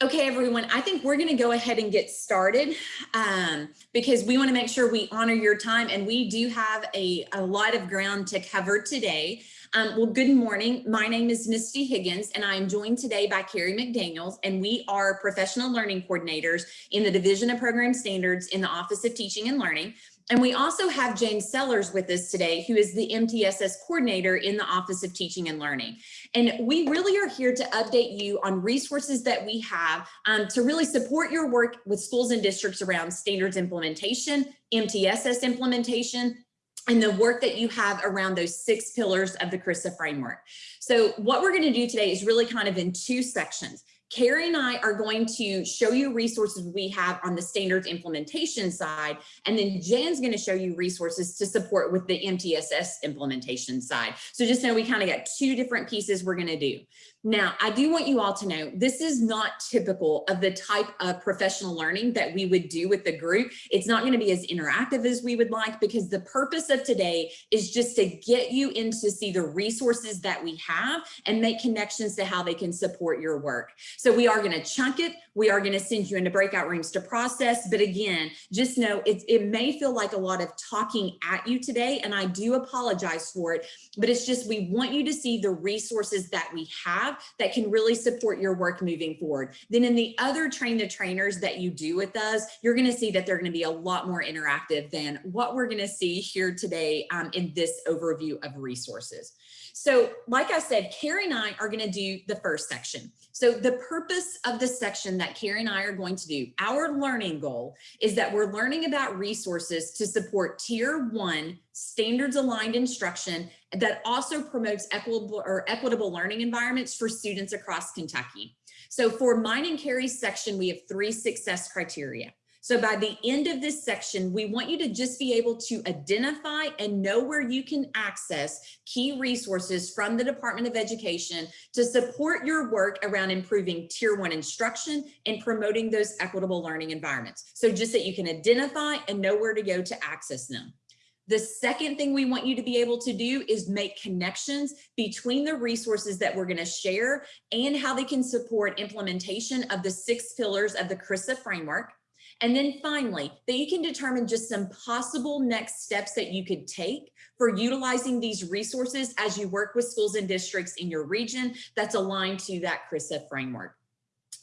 Okay, everyone, I think we're going to go ahead and get started um, because we want to make sure we honor your time and we do have a, a lot of ground to cover today. Um, well, good morning. My name is Misty Higgins and I am joined today by Carrie McDaniels and we are professional learning coordinators in the Division of Program Standards in the Office of Teaching and Learning. And we also have James Sellers with us today, who is the MTSS coordinator in the Office of Teaching and Learning. And we really are here to update you on resources that we have um, to really support your work with schools and districts around standards implementation, MTSS implementation, and the work that you have around those six pillars of the CRRSA framework. So what we're going to do today is really kind of in two sections. Carrie and I are going to show you resources we have on the standards implementation side, and then Jan's going to show you resources to support with the MTSS implementation side. So just know we kind of got two different pieces we're going to do. Now, I do want you all to know this is not typical of the type of professional learning that we would do with the group. It's not going to be as interactive as we would like because the purpose of today is just to get you in to see the resources that we have and make connections to how they can support your work. So we are going to chunk it. We are going to send you into breakout rooms to process. But again, just know it, it may feel like a lot of talking at you today, and I do apologize for it, but it's just we want you to see the resources that we have that can really support your work moving forward. Then in the other train the trainers that you do with us, you're going to see that they're going to be a lot more interactive than what we're going to see here today um, in this overview of resources. So like I said, Carrie and I are going to do the first section. So the purpose of the section that Carrie and I are going to do, our learning goal is that we're learning about resources to support tier one standards aligned instruction that also promotes equitable or equitable learning environments for students across Kentucky. So for mine and Carrie's section, we have three success criteria. So by the end of this section, we want you to just be able to identify and know where you can access key resources from the Department of Education to support your work around improving tier one instruction and promoting those equitable learning environments. So just that you can identify and know where to go to access them. The second thing we want you to be able to do is make connections between the resources that we're going to share and how they can support implementation of the six pillars of the CRRSA framework. And then finally, that you can determine just some possible next steps that you could take for utilizing these resources as you work with schools and districts in your region that's aligned to that CRRSA framework.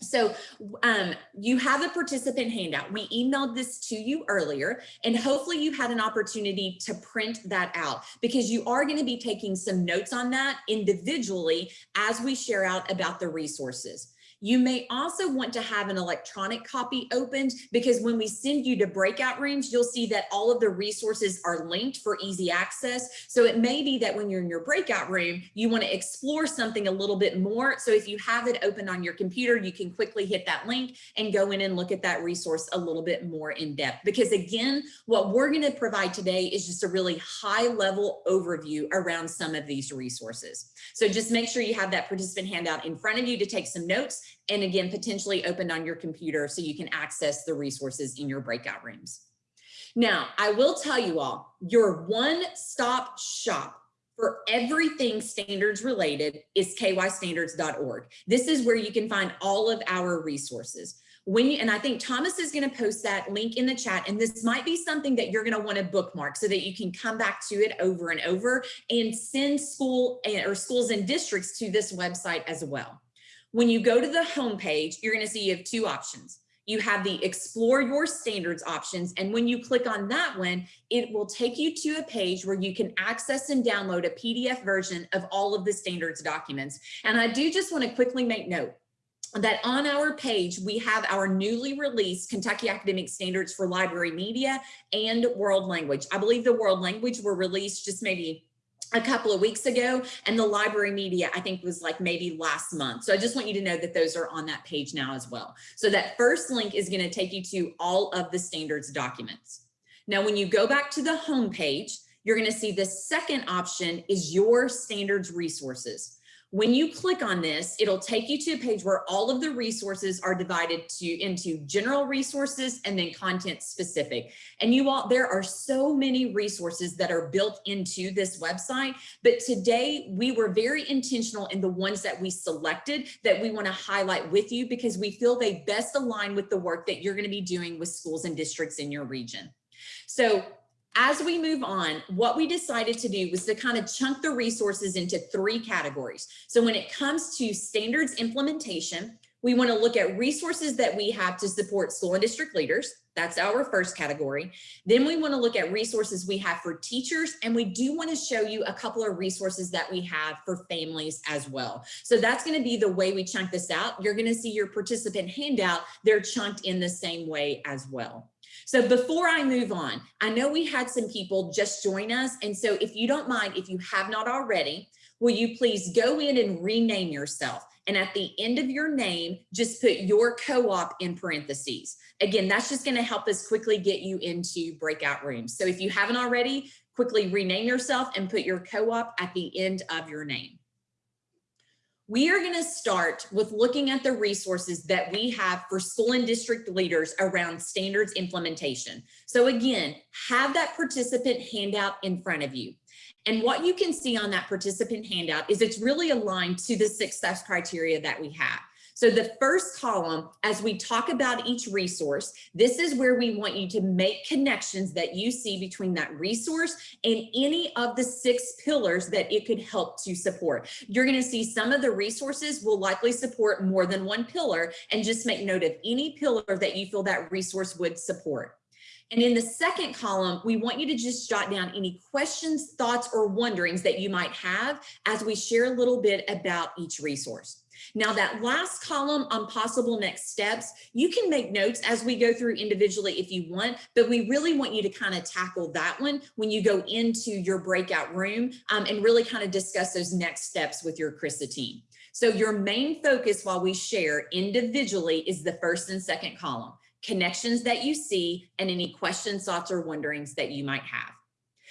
So um, you have a participant handout. We emailed this to you earlier, and hopefully you had an opportunity to print that out because you are going to be taking some notes on that individually as we share out about the resources. You may also want to have an electronic copy opened because when we send you to breakout rooms, you'll see that all of the resources are linked for easy access. So it may be that when you're in your breakout room, you want to explore something a little bit more. So if you have it open on your computer, you can quickly hit that link and go in and look at that resource a little bit more in depth. Because again, what we're going to provide today is just a really high level overview around some of these resources. So just make sure you have that participant handout in front of you to take some notes and again, potentially opened on your computer so you can access the resources in your breakout rooms. Now, I will tell you all, your one-stop shop for everything standards related is kystandards.org. This is where you can find all of our resources. When you, and I think Thomas is going to post that link in the chat, and this might be something that you're going to want to bookmark so that you can come back to it over and over and send school eh, or schools and districts to this website as well. When you go to the home page, you're going to see you have two options. You have the explore your standards options. And when you click on that one, it will take you to a page where you can access and download a PDF version of all of the standards documents. And I do just want to quickly make note that on our page, we have our newly released Kentucky Academic Standards for Library Media and World Language. I believe the World Language were released just maybe a couple of weeks ago and the library media I think was like maybe last month. So I just want you to know that those are on that page now as well. So that first link is going to take you to all of the standards documents. Now when you go back to the home page, you're going to see the second option is your standards resources. When you click on this, it'll take you to a page where all of the resources are divided to into general resources and then content specific. And you all, there are so many resources that are built into this website, but today we were very intentional in the ones that we selected that we wanna highlight with you because we feel they best align with the work that you're gonna be doing with schools and districts in your region. So as we move on, what we decided to do was to kind of chunk the resources into three categories. So when it comes to standards implementation, we want to look at resources that we have to support school and district leaders. That's our first category. Then we want to look at resources we have for teachers, and we do want to show you a couple of resources that we have for families as well. So that's going to be the way we chunk this out. You're going to see your participant handout. They're chunked in the same way as well. So before I move on, I know we had some people just join us. And so if you don't mind, if you have not already, will you please go in and rename yourself? And at the end of your name, just put your co-op in parentheses. Again, that's just gonna help us quickly get you into breakout rooms. So if you haven't already, quickly rename yourself and put your co-op at the end of your name. We are going to start with looking at the resources that we have for school and district leaders around standards implementation. So again, have that participant handout in front of you. And what you can see on that participant handout is it's really aligned to the success criteria that we have. So the first column, as we talk about each resource, this is where we want you to make connections that you see between that resource and any of the six pillars that it could help to support. You're going to see some of the resources will likely support more than one pillar and just make note of any pillar that you feel that resource would support. And in the second column, we want you to just jot down any questions, thoughts, or wonderings that you might have as we share a little bit about each resource. Now that last column on possible next steps, you can make notes as we go through individually if you want, but we really want you to kind of tackle that one when you go into your breakout room um, and really kind of discuss those next steps with your CRRSA team. So your main focus while we share individually is the first and second column, connections that you see and any questions, thoughts, or wonderings that you might have.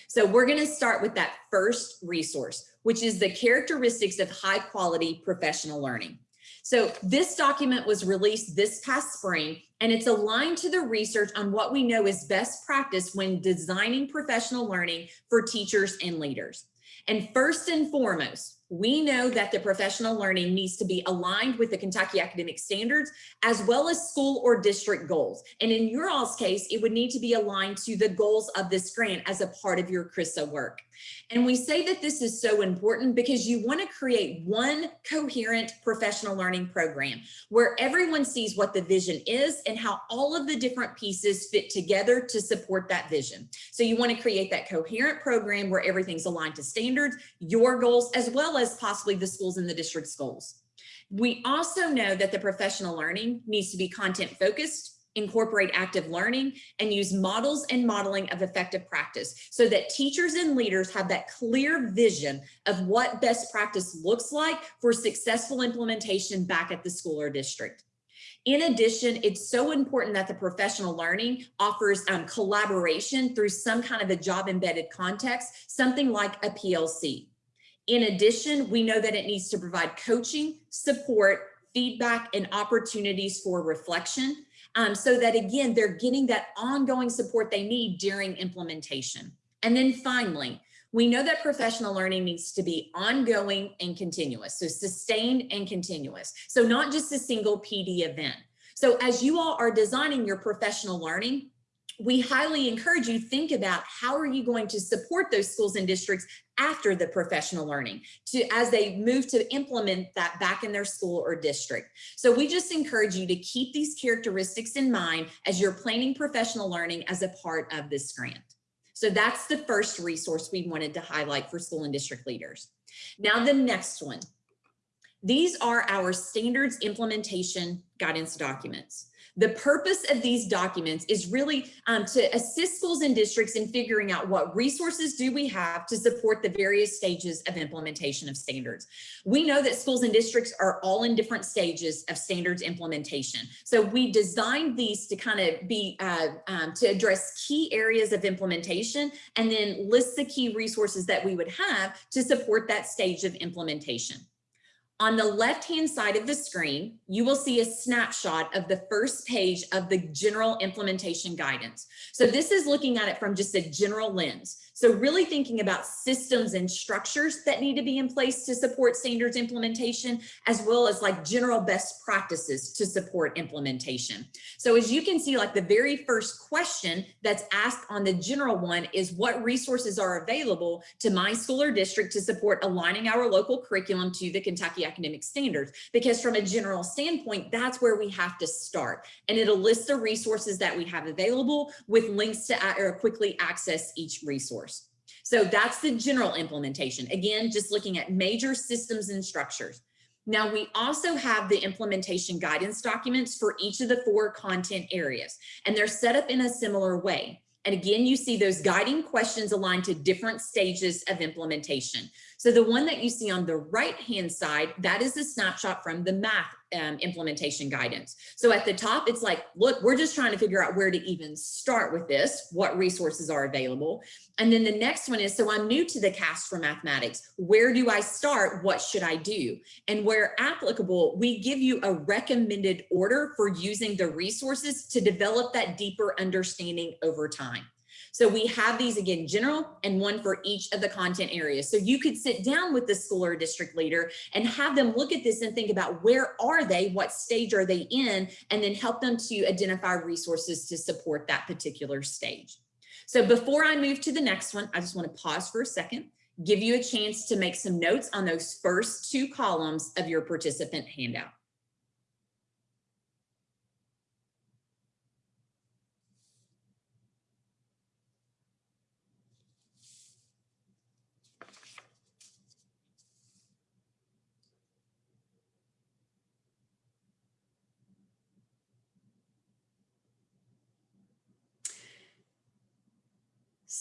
So we're going to start with that first resource, which is the characteristics of high quality professional learning. So this document was released this past spring, and it's aligned to the research on what we know is best practice when designing professional learning for teachers and leaders. And first and foremost, we know that the professional learning needs to be aligned with the Kentucky academic standards as well as school or district goals. And in your all's case, it would need to be aligned to the goals of this grant as a part of your CRRSA work. And we say that this is so important because you want to create one coherent professional learning program where everyone sees what the vision is and how all of the different pieces fit together to support that vision. So you want to create that coherent program where everything's aligned to standards, your goals, as well as possibly the schools and the district's goals. We also know that the professional learning needs to be content focused, incorporate active learning, and use models and modeling of effective practice so that teachers and leaders have that clear vision of what best practice looks like for successful implementation back at the school or district. In addition, it's so important that the professional learning offers um, collaboration through some kind of a job embedded context, something like a PLC. In addition, we know that it needs to provide coaching, support, feedback, and opportunities for reflection um, so that again, they're getting that ongoing support they need during implementation. And then finally, we know that professional learning needs to be ongoing and continuous, so sustained and continuous. So not just a single PD event. So as you all are designing your professional learning, we highly encourage you think about how are you going to support those schools and districts after the professional learning to as they move to implement that back in their school or district. So we just encourage you to keep these characteristics in mind as you're planning professional learning as a part of this grant. So that's the first resource we wanted to highlight for school and district leaders. Now the next one. These are our standards implementation guidance documents. The purpose of these documents is really um, to assist schools and districts in figuring out what resources do we have to support the various stages of implementation of standards. We know that schools and districts are all in different stages of standards implementation. So we designed these to kind of be, uh, um, to address key areas of implementation and then list the key resources that we would have to support that stage of implementation. On the left-hand side of the screen, you will see a snapshot of the first page of the general implementation guidance. So this is looking at it from just a general lens. So really thinking about systems and structures that need to be in place to support standards implementation, as well as like general best practices to support implementation. So as you can see, like the very first question that's asked on the general one is what resources are available to my school or district to support aligning our local curriculum to the Kentucky academic standards? Because from a general standpoint, that's where we have to start. And it'll list the resources that we have available with links to quickly access each resource. So that's the general implementation. Again, just looking at major systems and structures. Now we also have the implementation guidance documents for each of the four content areas, and they're set up in a similar way. And again, you see those guiding questions aligned to different stages of implementation. So the one that you see on the right-hand side, that is a snapshot from the math um, implementation guidance. So at the top, it's like, look, we're just trying to figure out where to even start with this, what resources are available. And then the next one is, so I'm new to the KAS for mathematics. Where do I start? What should I do? And where applicable, we give you a recommended order for using the resources to develop that deeper understanding over time. So we have these again, general and one for each of the content areas. So you could sit down with the school or district leader and have them look at this and think about where are they, what stage are they in, and then help them to identify resources to support that particular stage. So before I move to the next one, I just want to pause for a second, give you a chance to make some notes on those first two columns of your participant handout.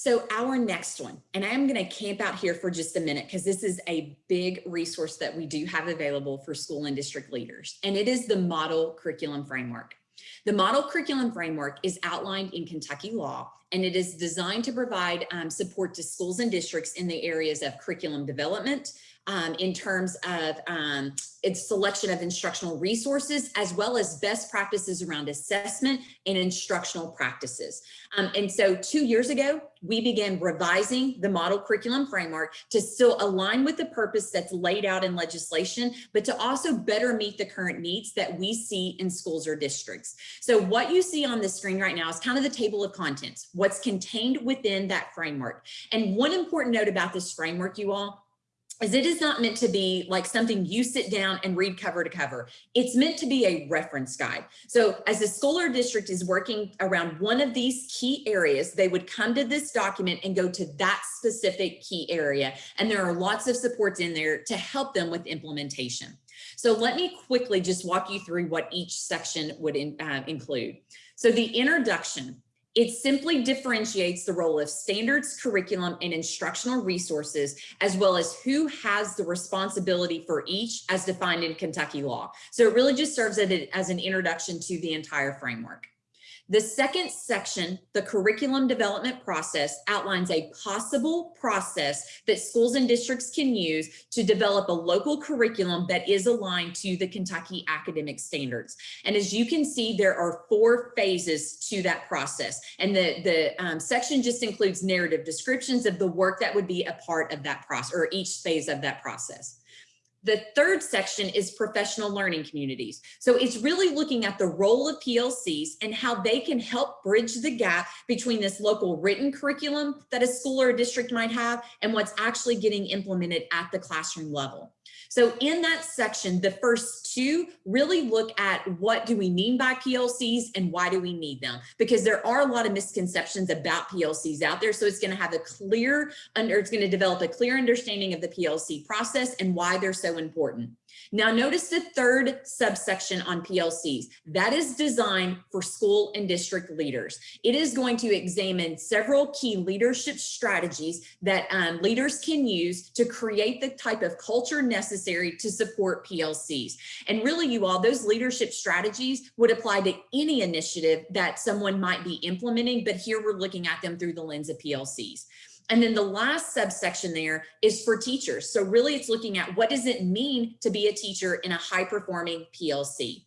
So our next one, and I am going to camp out here for just a minute because this is a big resource that we do have available for school and district leaders, and it is the model curriculum framework. The model curriculum framework is outlined in Kentucky law, and it is designed to provide um, support to schools and districts in the areas of curriculum development, um, in terms of um, its selection of instructional resources, as well as best practices around assessment and instructional practices. Um, and so two years ago, we began revising the model curriculum framework to still align with the purpose that's laid out in legislation, but to also better meet the current needs that we see in schools or districts. So what you see on the screen right now is kind of the table of contents, what's contained within that framework. And one important note about this framework, you all, is it is not meant to be like something you sit down and read cover to cover. It's meant to be a reference guide. So as the school or district is working around one of these key areas, they would come to this document and go to that specific key area. And there are lots of supports in there to help them with implementation. So let me quickly just walk you through what each section would in, uh, include. So the introduction, it simply differentiates the role of standards, curriculum, and instructional resources, as well as who has the responsibility for each as defined in Kentucky law. So it really just serves as an introduction to the entire framework. The second section, the curriculum development process, outlines a possible process that schools and districts can use to develop a local curriculum that is aligned to the Kentucky academic standards. And as you can see, there are four phases to that process. And the, the um, section just includes narrative descriptions of the work that would be a part of that process or each phase of that process. The third section is professional learning communities. So it's really looking at the role of PLCs and how they can help bridge the gap between this local written curriculum that a school or a district might have and what's actually getting implemented at the classroom level. So in that section, the first two really look at what do we mean by PLCs and why do we need them? Because there are a lot of misconceptions about PLCs out there. So it's going to have a clear, under, it's going to develop a clear understanding of the PLC process and why they're so important. Now notice the third subsection on PLCs. That is designed for school and district leaders. It is going to examine several key leadership strategies that um, leaders can use to create the type of culture necessary to support PLCs. And really you all, those leadership strategies would apply to any initiative that someone might be implementing, but here we're looking at them through the lens of PLCs. And then the last subsection there is for teachers. So really it's looking at what does it mean to be a teacher in a high performing PLC.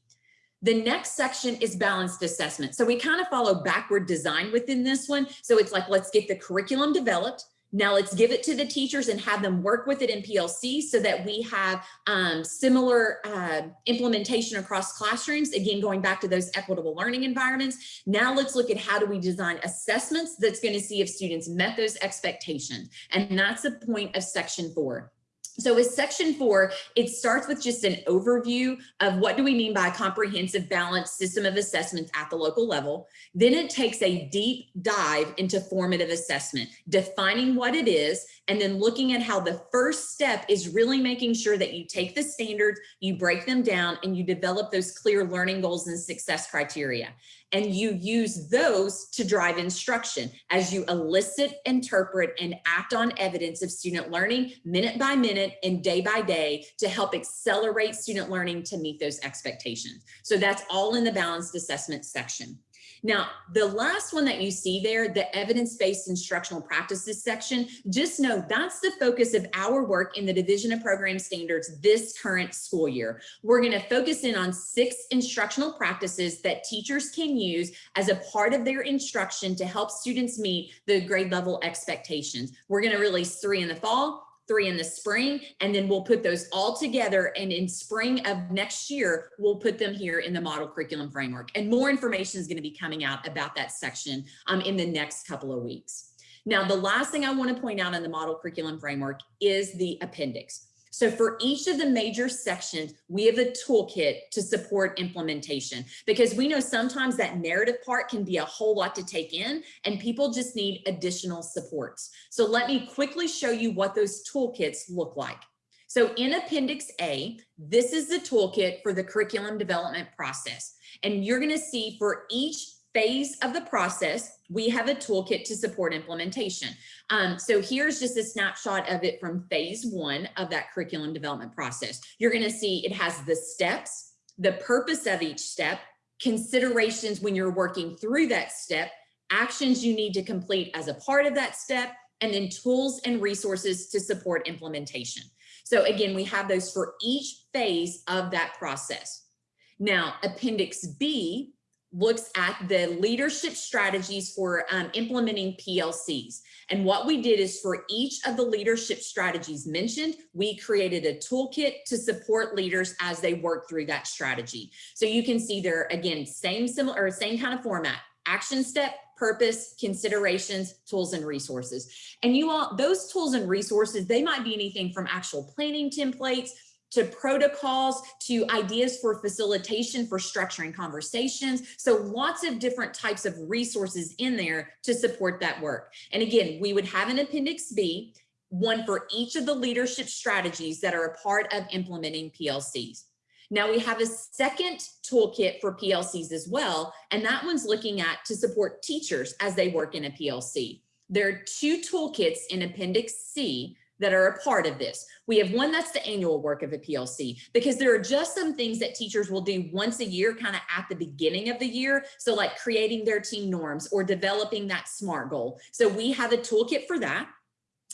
The next section is balanced assessment. So we kind of follow backward design within this one. So it's like, let's get the curriculum developed. Now let's give it to the teachers and have them work with it in PLC so that we have um, similar uh, implementation across classrooms. Again, going back to those equitable learning environments. Now let's look at how do we design assessments that's going to see if students met those expectations. And that's the point of section four. So with section four, it starts with just an overview of what do we mean by a comprehensive balanced system of assessments at the local level. Then it takes a deep dive into formative assessment, defining what it is, and then looking at how the first step is really making sure that you take the standards, you break them down, and you develop those clear learning goals and success criteria and you use those to drive instruction as you elicit, interpret, and act on evidence of student learning minute by minute and day by day to help accelerate student learning to meet those expectations. So that's all in the balanced assessment section. Now, the last one that you see there, the evidence-based instructional practices section, just know that's the focus of our work in the Division of Program Standards this current school year. We're gonna focus in on six instructional practices that teachers can use as a part of their instruction to help students meet the grade level expectations. We're gonna release three in the fall, three in the spring, and then we'll put those all together. And in spring of next year, we'll put them here in the model curriculum framework. And more information is going to be coming out about that section um, in the next couple of weeks. Now, the last thing I want to point out in the model curriculum framework is the appendix. So for each of the major sections, we have a toolkit to support implementation because we know sometimes that narrative part can be a whole lot to take in and people just need additional supports. So let me quickly show you what those toolkits look like. So in Appendix A, this is the toolkit for the curriculum development process. And you're gonna see for each phase of the process, we have a toolkit to support implementation. Um, so here's just a snapshot of it from phase one of that curriculum development process. You're gonna see it has the steps, the purpose of each step, considerations when you're working through that step, actions you need to complete as a part of that step, and then tools and resources to support implementation. So again, we have those for each phase of that process. Now, Appendix B looks at the leadership strategies for um, implementing PLCs. And what we did is for each of the leadership strategies mentioned, we created a toolkit to support leaders as they work through that strategy. So you can see there, again, same similar or same kind of format, action step, purpose, considerations, tools and resources. And you all, those tools and resources, they might be anything from actual planning templates to protocols, to ideas for facilitation for structuring conversations. So lots of different types of resources in there to support that work. And again, we would have an appendix B, one for each of the leadership strategies that are a part of implementing PLCs. Now we have a second toolkit for PLCs as well, and that one's looking at to support teachers as they work in a PLC. There are two toolkits in Appendix C that are a part of this. We have one that's the annual work of a PLC because there are just some things that teachers will do once a year kind of at the beginning of the year. So like creating their team norms or developing that SMART goal. So we have a toolkit for that.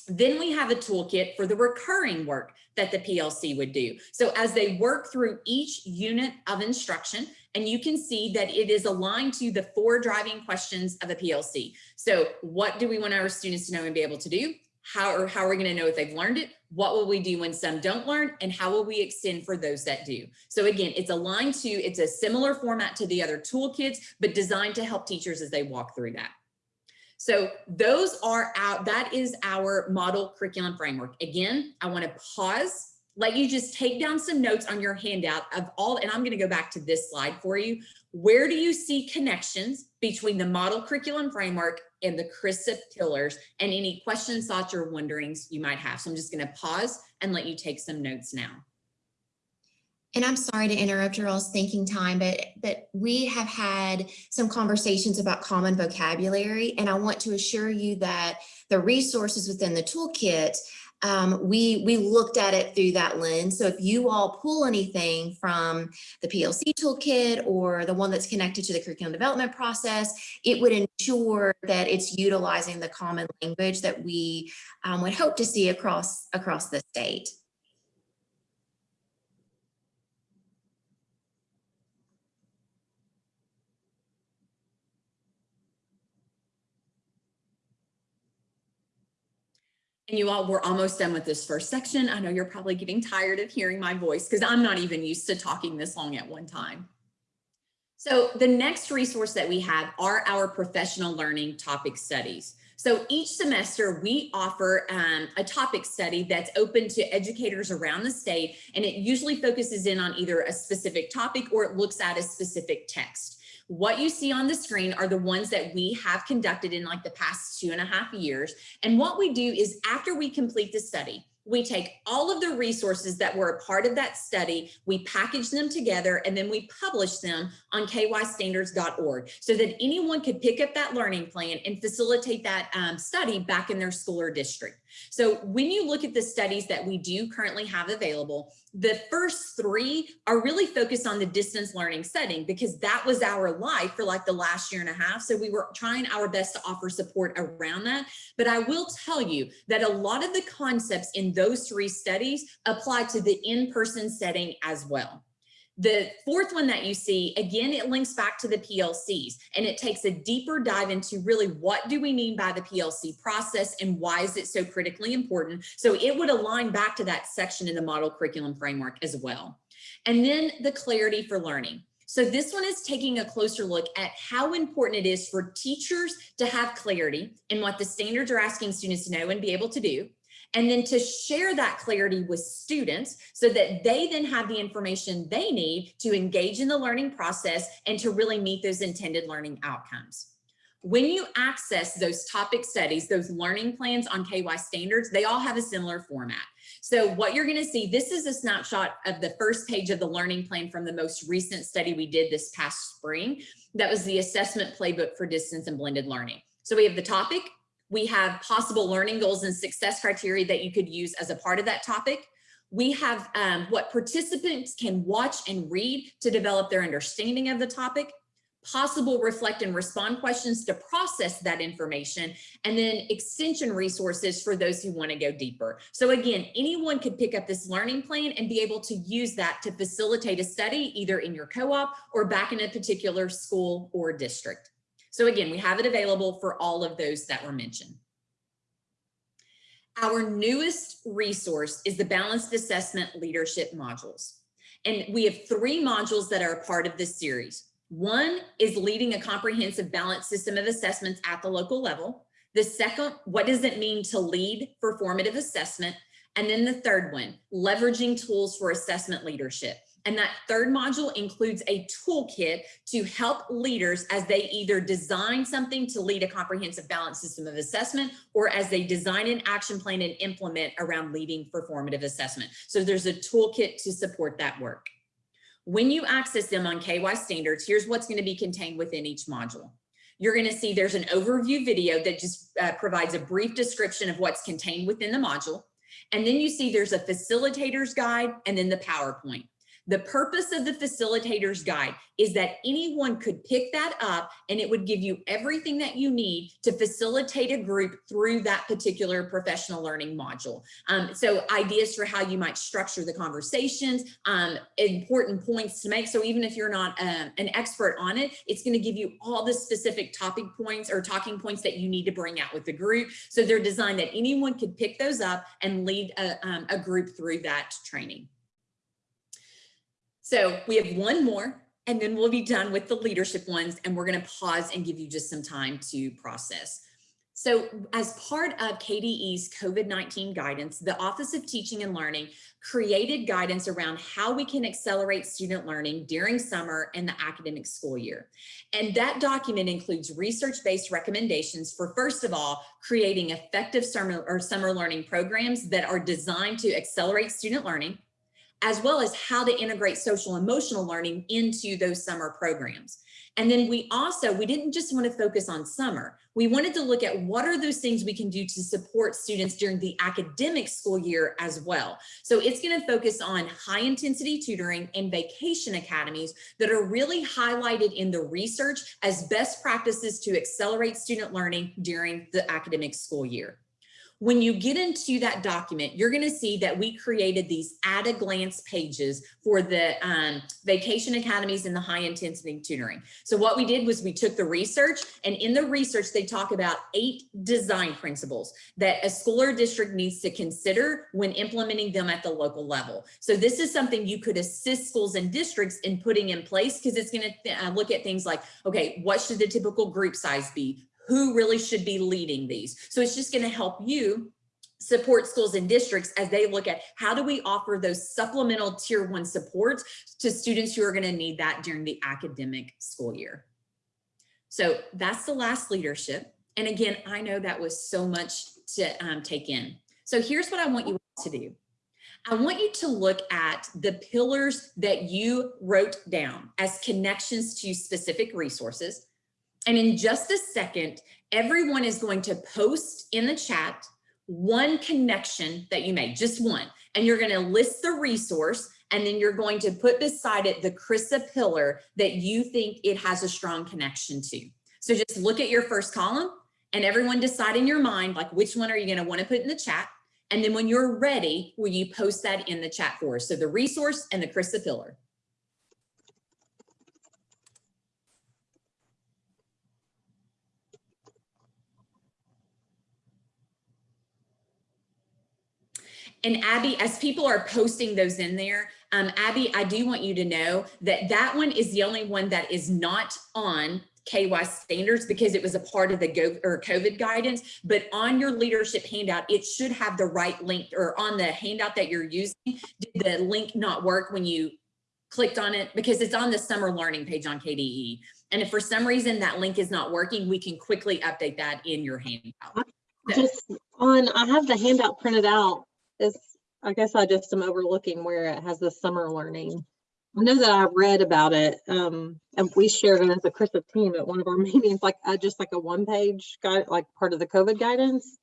Then we have a toolkit for the recurring work that the PLC would do. So as they work through each unit of instruction, and you can see that it is aligned to the four driving questions of a PLC. So what do we want our students to know and be able to do? How or how are we going to know if they've learned it what will we do when some don't learn and how will we extend for those that do. So again it's aligned to it's a similar format to the other toolkits but designed to help teachers as they walk through that. So those are out that is our model curriculum framework. Again i want to pause let you just take down some notes on your handout of all and i'm going to go back to this slide for you. Where do you see connections between the model curriculum framework and the CRRSA pillars and any questions, thoughts, or wonderings you might have. So I'm just going to pause and let you take some notes now. And I'm sorry to interrupt your all's thinking time, but, but we have had some conversations about common vocabulary, and I want to assure you that the resources within the toolkit um, we, we looked at it through that lens. So if you all pull anything from the PLC toolkit or the one that's connected to the curriculum development process, it would ensure that it's utilizing the common language that we um, would hope to see across, across the state. And you all, we're almost done with this first section. I know you're probably getting tired of hearing my voice because I'm not even used to talking this long at one time. So the next resource that we have are our professional learning topic studies. So each semester we offer um, a topic study that's open to educators around the state, and it usually focuses in on either a specific topic or it looks at a specific text. What you see on the screen are the ones that we have conducted in like the past two and a half years. And what we do is after we complete the study, we take all of the resources that were a part of that study, we package them together, and then we publish them on kystandards.org so that anyone could pick up that learning plan and facilitate that um, study back in their school or district. So when you look at the studies that we do currently have available, the first three are really focused on the distance learning setting because that was our life for like the last year and a half. So we were trying our best to offer support around that. But I will tell you that a lot of the concepts in those three studies apply to the in-person setting as well. The fourth one that you see, again, it links back to the PLCs and it takes a deeper dive into really what do we mean by the PLC process and why is it so critically important? So it would align back to that section in the model curriculum framework as well. And then the clarity for learning. So this one is taking a closer look at how important it is for teachers to have clarity in what the standards are asking students to know and be able to do and then to share that clarity with students so that they then have the information they need to engage in the learning process and to really meet those intended learning outcomes. When you access those topic studies, those learning plans on KY standards, they all have a similar format. So what you're gonna see, this is a snapshot of the first page of the learning plan from the most recent study we did this past spring. That was the assessment playbook for distance and blended learning. So we have the topic, we have possible learning goals and success criteria that you could use as a part of that topic. We have um, what participants can watch and read to develop their understanding of the topic, possible reflect and respond questions to process that information, and then extension resources for those who want to go deeper. So again, anyone could pick up this learning plan and be able to use that to facilitate a study either in your co-op or back in a particular school or district. So again, we have it available for all of those that were mentioned. Our newest resource is the Balanced Assessment Leadership Modules. And we have three modules that are a part of this series. One is leading a comprehensive balanced system of assessments at the local level. The second, what does it mean to lead for formative assessment? And then the third one, leveraging tools for assessment leadership. And that third module includes a toolkit to help leaders as they either design something to lead a comprehensive balance system of assessment or as they design an action plan and implement around leading for formative assessment. So there's a toolkit to support that work. When you access them on KY standards, here's what's going to be contained within each module. You're going to see there's an overview video that just uh, provides a brief description of what's contained within the module. And then you see there's a facilitator's guide and then the PowerPoint. The purpose of the facilitator's guide is that anyone could pick that up and it would give you everything that you need to facilitate a group through that particular professional learning module. Um, so ideas for how you might structure the conversations, um, important points to make. So even if you're not uh, an expert on it, it's going to give you all the specific topic points or talking points that you need to bring out with the group. So they're designed that anyone could pick those up and lead a, um, a group through that training. So we have one more and then we'll be done with the leadership ones and we're gonna pause and give you just some time to process. So as part of KDE's COVID-19 guidance, the Office of Teaching and Learning created guidance around how we can accelerate student learning during summer and the academic school year. And that document includes research-based recommendations for, first of all, creating effective summer or summer learning programs that are designed to accelerate student learning, as well as how to integrate social emotional learning into those summer programs. And then we also, we didn't just want to focus on summer. We wanted to look at what are those things we can do to support students during the academic school year as well. So it's going to focus on high intensity tutoring and vacation academies that are really highlighted in the research as best practices to accelerate student learning during the academic school year. When you get into that document, you're going to see that we created these at a glance pages for the um, vacation academies and the high intensity tutoring. So what we did was we took the research and in the research, they talk about eight design principles that a school or district needs to consider when implementing them at the local level. So this is something you could assist schools and districts in putting in place because it's going to uh, look at things like, okay, what should the typical group size be? Who really should be leading these. So it's just going to help you support schools and districts as they look at how do we offer those supplemental tier one supports to students who are going to need that during the academic school year. So that's the last leadership. And again, I know that was so much to um, take in. So here's what I want you to do. I want you to look at the pillars that you wrote down as connections to specific resources. And in just a second, everyone is going to post in the chat one connection that you made, just one. And you're going to list the resource and then you're going to put beside it the CRRSA pillar that you think it has a strong connection to. So just look at your first column and everyone decide in your mind, like which one are you going to want to put in the chat? And then when you're ready, will you post that in the chat for us? So the resource and the CRRSA pillar. And Abby, as people are posting those in there, um, Abby, I do want you to know that that one is the only one that is not on KY standards because it was a part of the Go or COVID guidance, but on your leadership handout, it should have the right link or on the handout that you're using, did the link not work when you clicked on it? Because it's on the summer learning page on KDE. And if for some reason that link is not working, we can quickly update that in your handout. Just on, I have the handout printed out is, I guess I just am overlooking where it has the summer learning. I know that I read about it, um, and we shared it as a CRRSA team at one of our meetings, like uh, just like a one page guide, like part of the COVID guidance,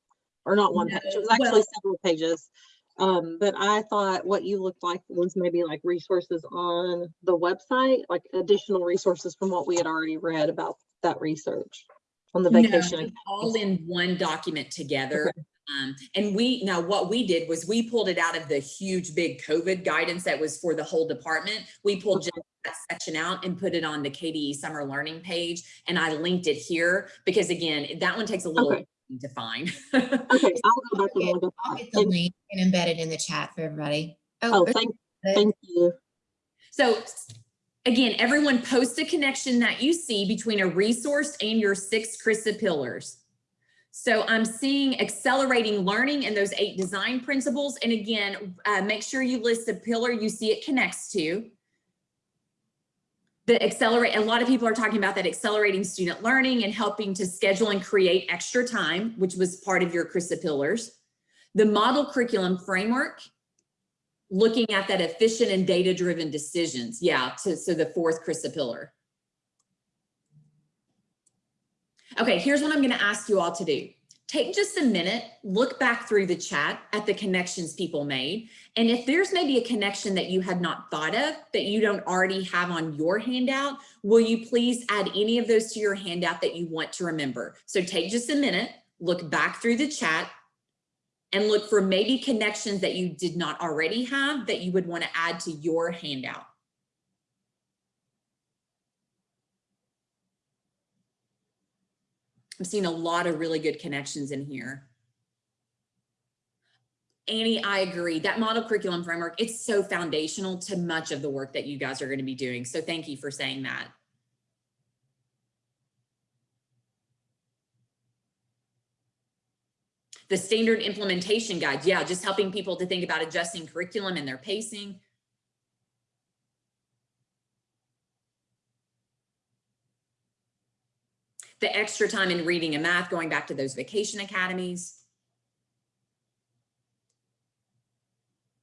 or not one page, it was actually well- several pages. Um, but I thought what you looked like was maybe like resources on the website, like additional resources from what we had already read about that research on the vacation. it's all in one document together. Um, and we, now what we did was we pulled it out of the huge big COVID guidance that was for the whole department. We pulled just that section out and put it on the KDE summer learning page. And I linked it here because again, that one takes a little Okay. to find. Okay, I'll go back and Okay, look at I'll get the link and embed it in the chat for everybody. Oh, okay, thank, thank you. So again, everyone post a connection that you see between a resource and your six CRRSA pillars. So I'm seeing accelerating learning and those eight design principles. And again, uh, make sure you list the pillar you see it connects to. The accelerate, a lot of people are talking about that accelerating student learning and helping to schedule and create extra time, which was part of your CRRSA pillars. The model curriculum framework, looking at that efficient and data-driven decisions. Yeah, so, so the fourth CRRSA pillar. Okay, here's what I'm gonna ask you all to do. Take just a minute, look back through the chat at the connections people made. And if there's maybe a connection that you had not thought of that you don't already have on your handout, will you please add any of those to your handout that you want to remember? So take just a minute, look back through the chat and look for maybe connections that you did not already have that you would want to add to your handout. I'm seeing a lot of really good connections in here. Annie, I agree. That model curriculum framework, it's so foundational to much of the work that you guys are going to be doing. So thank you for saying that. The standard implementation guide, yeah, just helping people to think about adjusting curriculum and their pacing. The extra time in reading and math, going back to those vacation academies.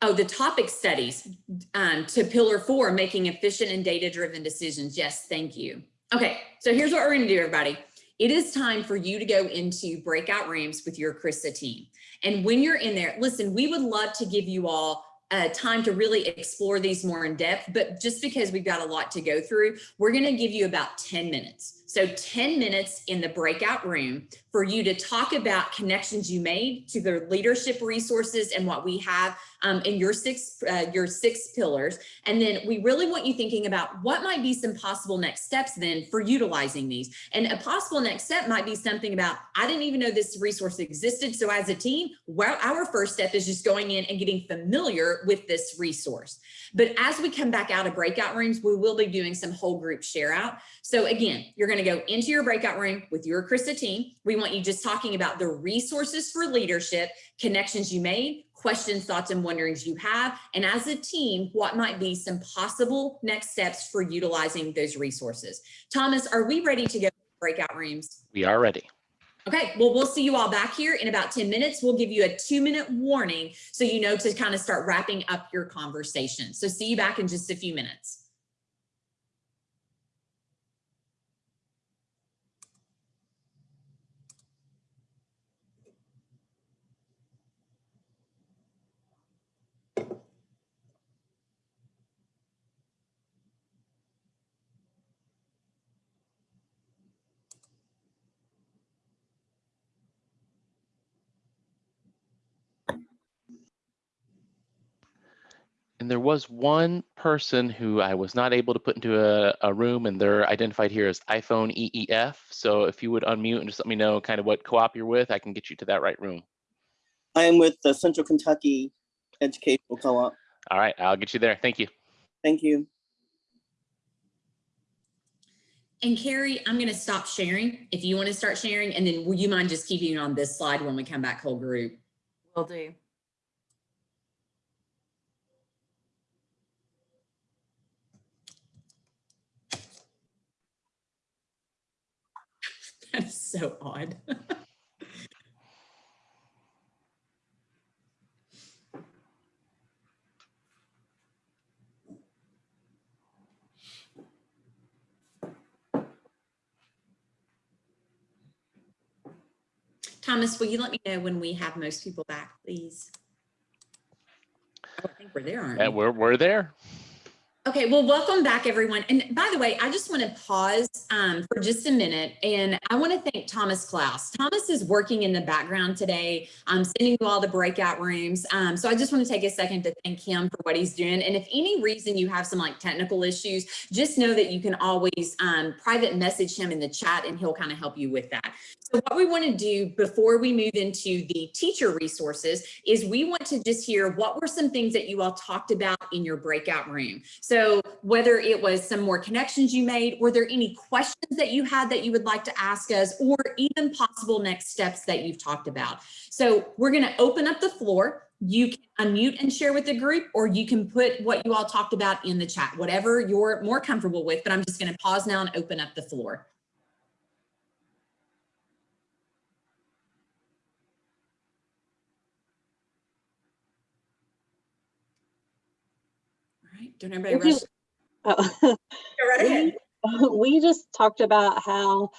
Oh, the topic studies um, to pillar four, making efficient and data-driven decisions. Yes, thank you. Okay, so here's what we're gonna do, everybody. It is time for you to go into breakout rooms with your CRRSA team. And when you're in there, listen, we would love to give you all uh, time to really explore these more in depth, but just because we've got a lot to go through, we're gonna give you about 10 minutes. So 10 minutes in the breakout room for you to talk about connections you made to the leadership resources and what we have um, in your six, uh, your six pillars. And then we really want you thinking about what might be some possible next steps then for utilizing these. And a possible next step might be something about, I didn't even know this resource existed. So as a team, well, our first step is just going in and getting familiar with this resource. But as we come back out of breakout rooms, we will be doing some whole group share out. So again, you're going to go into your breakout room with your CRRSA team. We want you just talking about the resources for leadership, connections you made, questions, thoughts, and wonderings you have. And as a team, what might be some possible next steps for utilizing those resources. Thomas, are we ready to go to breakout rooms? We are ready. Okay, well, we'll see you all back here in about 10 minutes. We'll give you a two minute warning so you know to kind of start wrapping up your conversation. So see you back in just a few minutes. And there was one person who I was not able to put into a, a room and they're identified here as iPhone EEF. So if you would unmute and just let me know kind of what co-op you're with, I can get you to that right room. I am with the Central Kentucky Educational Co-op. All right, I'll get you there. Thank you. Thank you. And Carrie, I'm going to stop sharing if you want to start sharing. And then will you mind just keeping it on this slide when we come back whole group? Will do. That is so odd. Thomas, will you let me know when we have most people back, please? Oh, I think we're there, aren't we? And we're, we're there. Okay, well, welcome back, everyone. And by the way, I just want to pause um, for just a minute, and I want to thank Thomas Klaus. Thomas is working in the background today, um, sending you all the breakout rooms. Um, so I just want to take a second to thank him for what he's doing. And if any reason you have some like technical issues, just know that you can always um, private message him in the chat, and he'll kind of help you with that. So what we want to do before we move into the teacher resources is we want to just hear what were some things that you all talked about in your breakout room. So whether it was some more connections you made, were there any questions that you had that you would like to ask us or even possible next steps that you've talked about? So we're going to open up the floor. You can unmute and share with the group, or you can put what you all talked about in the chat, whatever you're more comfortable with, but I'm just going to pause now and open up the floor. Don't everybody rush. Oh, right we, we just talked about how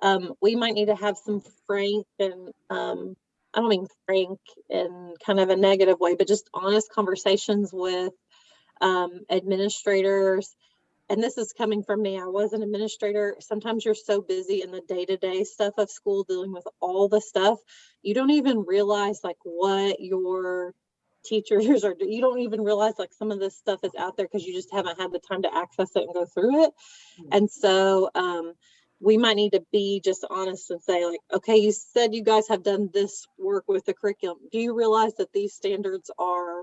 um, we might need to have some frank and um, I don't mean frank in kind of a negative way, but just honest conversations with um, administrators. And this is coming from me. I was an administrator. Sometimes you're so busy in the day-to-day stuff of school, dealing with all the stuff, you don't even realize like what your teachers or you don't even realize like some of this stuff is out there because you just haven't had the time to access it and go through it. And so um, we might need to be just honest and say like, okay, you said you guys have done this work with the curriculum. Do you realize that these standards are,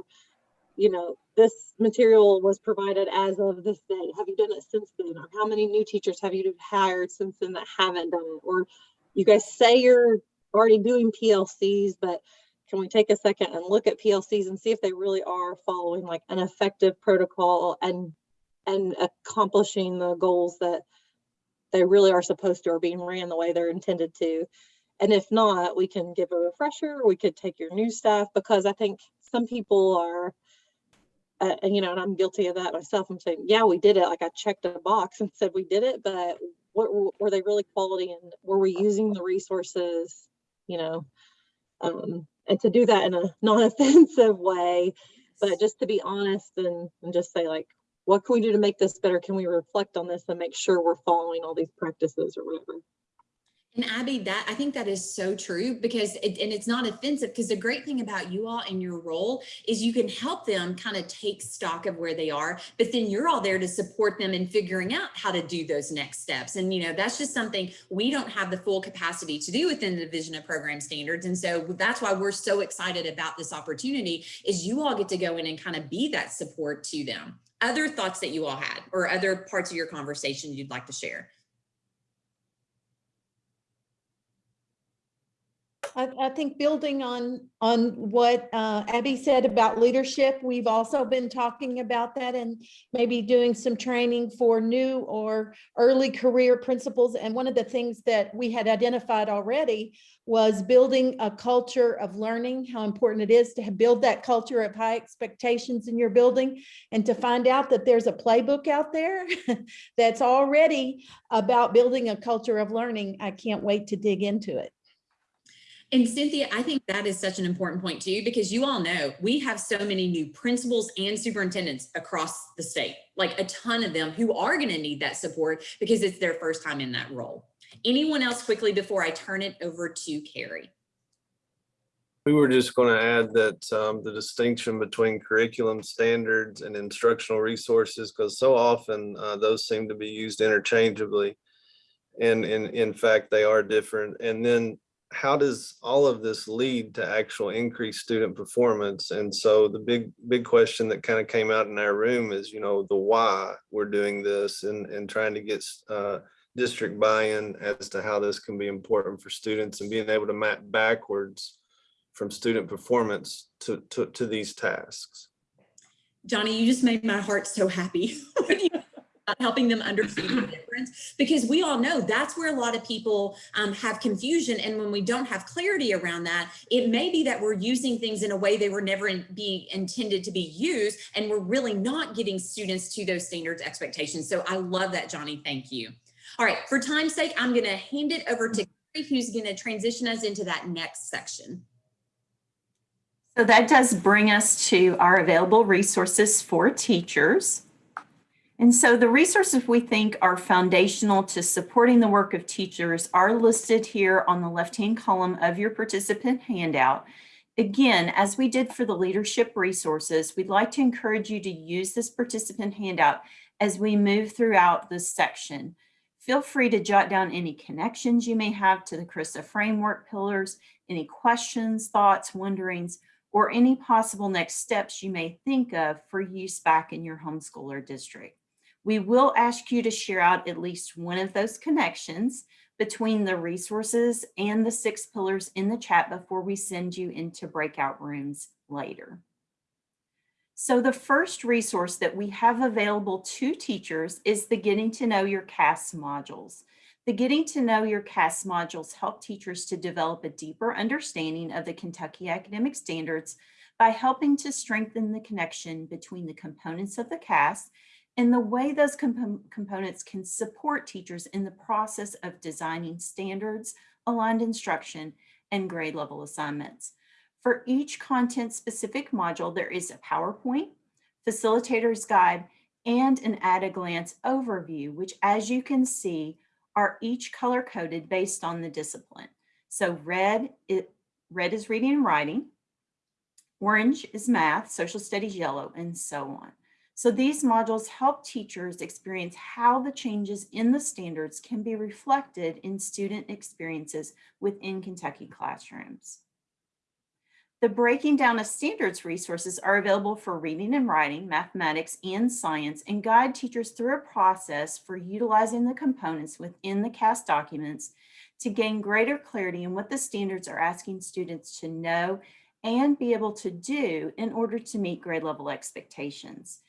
you know, this material was provided as of this day. Have you done it since then? Or how many new teachers have you hired since then that haven't done it? Or you guys say you're already doing PLCs, but can we take a second and look at PLCs and see if they really are following like an effective protocol and and accomplishing the goals that they really are supposed to or being ran the way they're intended to. And if not, we can give a refresher, we could take your new staff because I think some people are uh, and you know, and I'm guilty of that myself. I'm saying, yeah, we did it. Like I checked a box and said we did it, but what were they really quality and were we using the resources, you know? Um, and to do that in a non-offensive way, but just to be honest and, and just say like, what can we do to make this better? Can we reflect on this and make sure we're following all these practices or whatever? And Abby, that I think that is so true because it, and it's not offensive because the great thing about you all in your role is you can help them kind of take stock of where they are, but then you're all there to support them in figuring out how to do those next steps. And you know, that's just something we don't have the full capacity to do within the Division of Program Standards. And so that's why we're so excited about this opportunity is you all get to go in and kind of be that support to them. Other thoughts that you all had or other parts of your conversation you'd like to share? I, I think building on, on what uh, Abby said about leadership, we've also been talking about that and maybe doing some training for new or early career principals. And one of the things that we had identified already was building a culture of learning, how important it is to build that culture of high expectations in your building and to find out that there's a playbook out there that's already about building a culture of learning. I can't wait to dig into it. And Cynthia, I think that is such an important point too, because you all know we have so many new principals and superintendents across the state, like a ton of them who are going to need that support because it's their first time in that role. Anyone else quickly before I turn it over to Carrie? We were just going to add that um, the distinction between curriculum standards and instructional resources, because so often uh, those seem to be used interchangeably. And in, in fact, they are different. And then how does all of this lead to actual increased student performance? And so the big, big question that kind of came out in our room is, you know, the why we're doing this and, and trying to get uh, district buy-in as to how this can be important for students and being able to map backwards from student performance to, to, to these tasks. Johnny, you just made my heart so happy. when you- Helping them understand the difference because we all know that's where a lot of people um, have confusion. And when we don't have clarity around that, it may be that we're using things in a way they were never in, be intended to be used. And we're really not getting students to those standards expectations. So I love that, Johnny. Thank you. All right, for time's sake, I'm going to hand it over to Carrie, who's going to transition us into that next section. So that does bring us to our available resources for teachers. And so the resources we think are foundational to supporting the work of teachers are listed here on the left-hand column of your participant handout. Again, as we did for the leadership resources, we'd like to encourage you to use this participant handout as we move throughout this section. Feel free to jot down any connections you may have to the CRRSA framework pillars, any questions, thoughts, wonderings, or any possible next steps you may think of for use back in your homeschool or district. We will ask you to share out at least one of those connections between the resources and the six pillars in the chat before we send you into breakout rooms later. So the first resource that we have available to teachers is the Getting to Know Your KAS modules. The Getting to Know Your KAS modules help teachers to develop a deeper understanding of the Kentucky academic standards by helping to strengthen the connection between the components of the KAS and the way those compo components can support teachers in the process of designing standards, aligned instruction, and grade level assignments. For each content specific module, there is a PowerPoint, facilitator's guide, and an at a glance overview, which as you can see, are each color coded based on the discipline. So red, it, red is reading and writing, orange is math, social studies yellow, and so on. So these modules help teachers experience how the changes in the standards can be reflected in student experiences within Kentucky classrooms. The breaking down of standards resources are available for reading and writing, mathematics, and science, and guide teachers through a process for utilizing the components within the CAST documents to gain greater clarity in what the standards are asking students to know and be able to do in order to meet grade level expectations.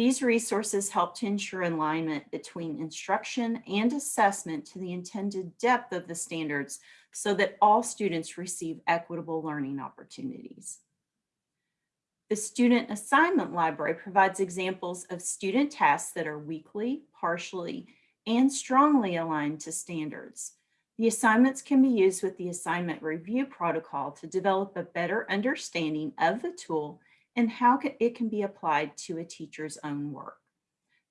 These resources help to ensure alignment between instruction and assessment to the intended depth of the standards so that all students receive equitable learning opportunities. The Student Assignment Library provides examples of student tasks that are weekly, partially, and strongly aligned to standards. The assignments can be used with the assignment review protocol to develop a better understanding of the tool and how it can be applied to a teacher's own work.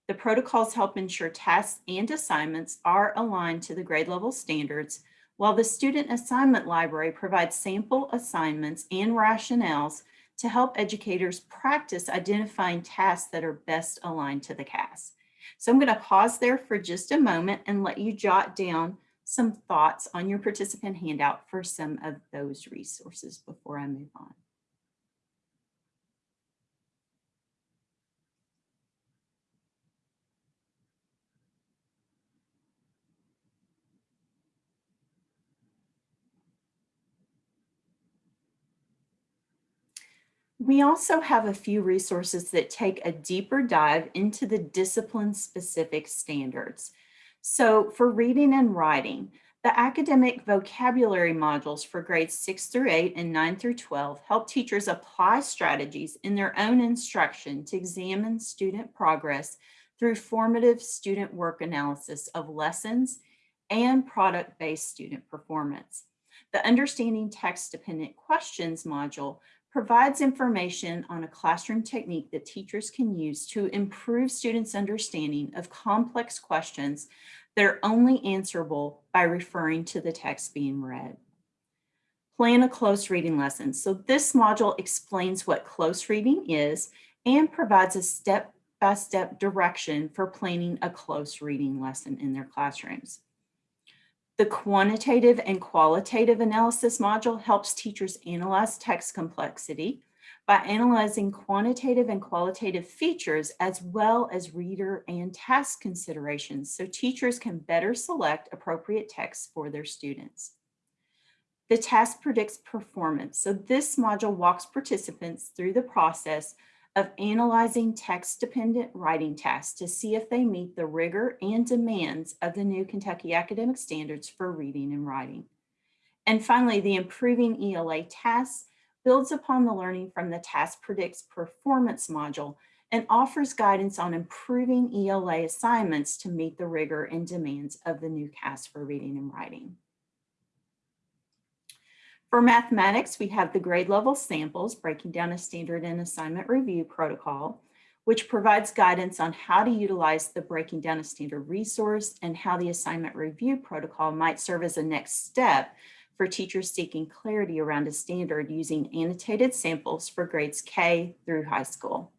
The protocols help ensure tasks and assignments are aligned to the grade level standards, while the Student Assignment Library provides sample assignments and rationales to help educators practice identifying tasks that are best aligned to the KAS. So I'm going to pause there for just a moment and let you jot down some thoughts on your participant handout for some of those resources before I move on. We also have a few resources that take a deeper dive into the discipline-specific standards. So for reading and writing, the academic vocabulary modules for grades 6 through 8 and 9 through 12 help teachers apply strategies in their own instruction to examine student progress through formative student work analysis of lessons and product-based student performance. The Understanding Text-Dependent Questions module provides information on a classroom technique that teachers can use to improve students' understanding of complex questions that are only answerable by referring to the text being read. Plan a close reading lesson. So this module explains what close reading is and provides a step-by-step -step direction for planning a close reading lesson in their classrooms. The quantitative and qualitative analysis module helps teachers analyze text complexity by analyzing quantitative and qualitative features as well as reader and task considerations so teachers can better select appropriate texts for their students. The task predicts performance. So this module walks participants through the process of analyzing text-dependent writing tasks to see if they meet the rigor and demands of the new Kentucky Academic Standards for Reading and Writing. And finally, the Improving ELA tasks builds upon the learning from the Task Predicts Performance module and offers guidance on improving ELA assignments to meet the rigor and demands of the new KAS for Reading and Writing. For mathematics, we have the grade level samples breaking down a standard and assignment review protocol, which provides guidance on how to utilize the breaking down a standard resource and how the assignment review protocol might serve as a next step for teachers seeking clarity around a standard using annotated samples for grades K through high school.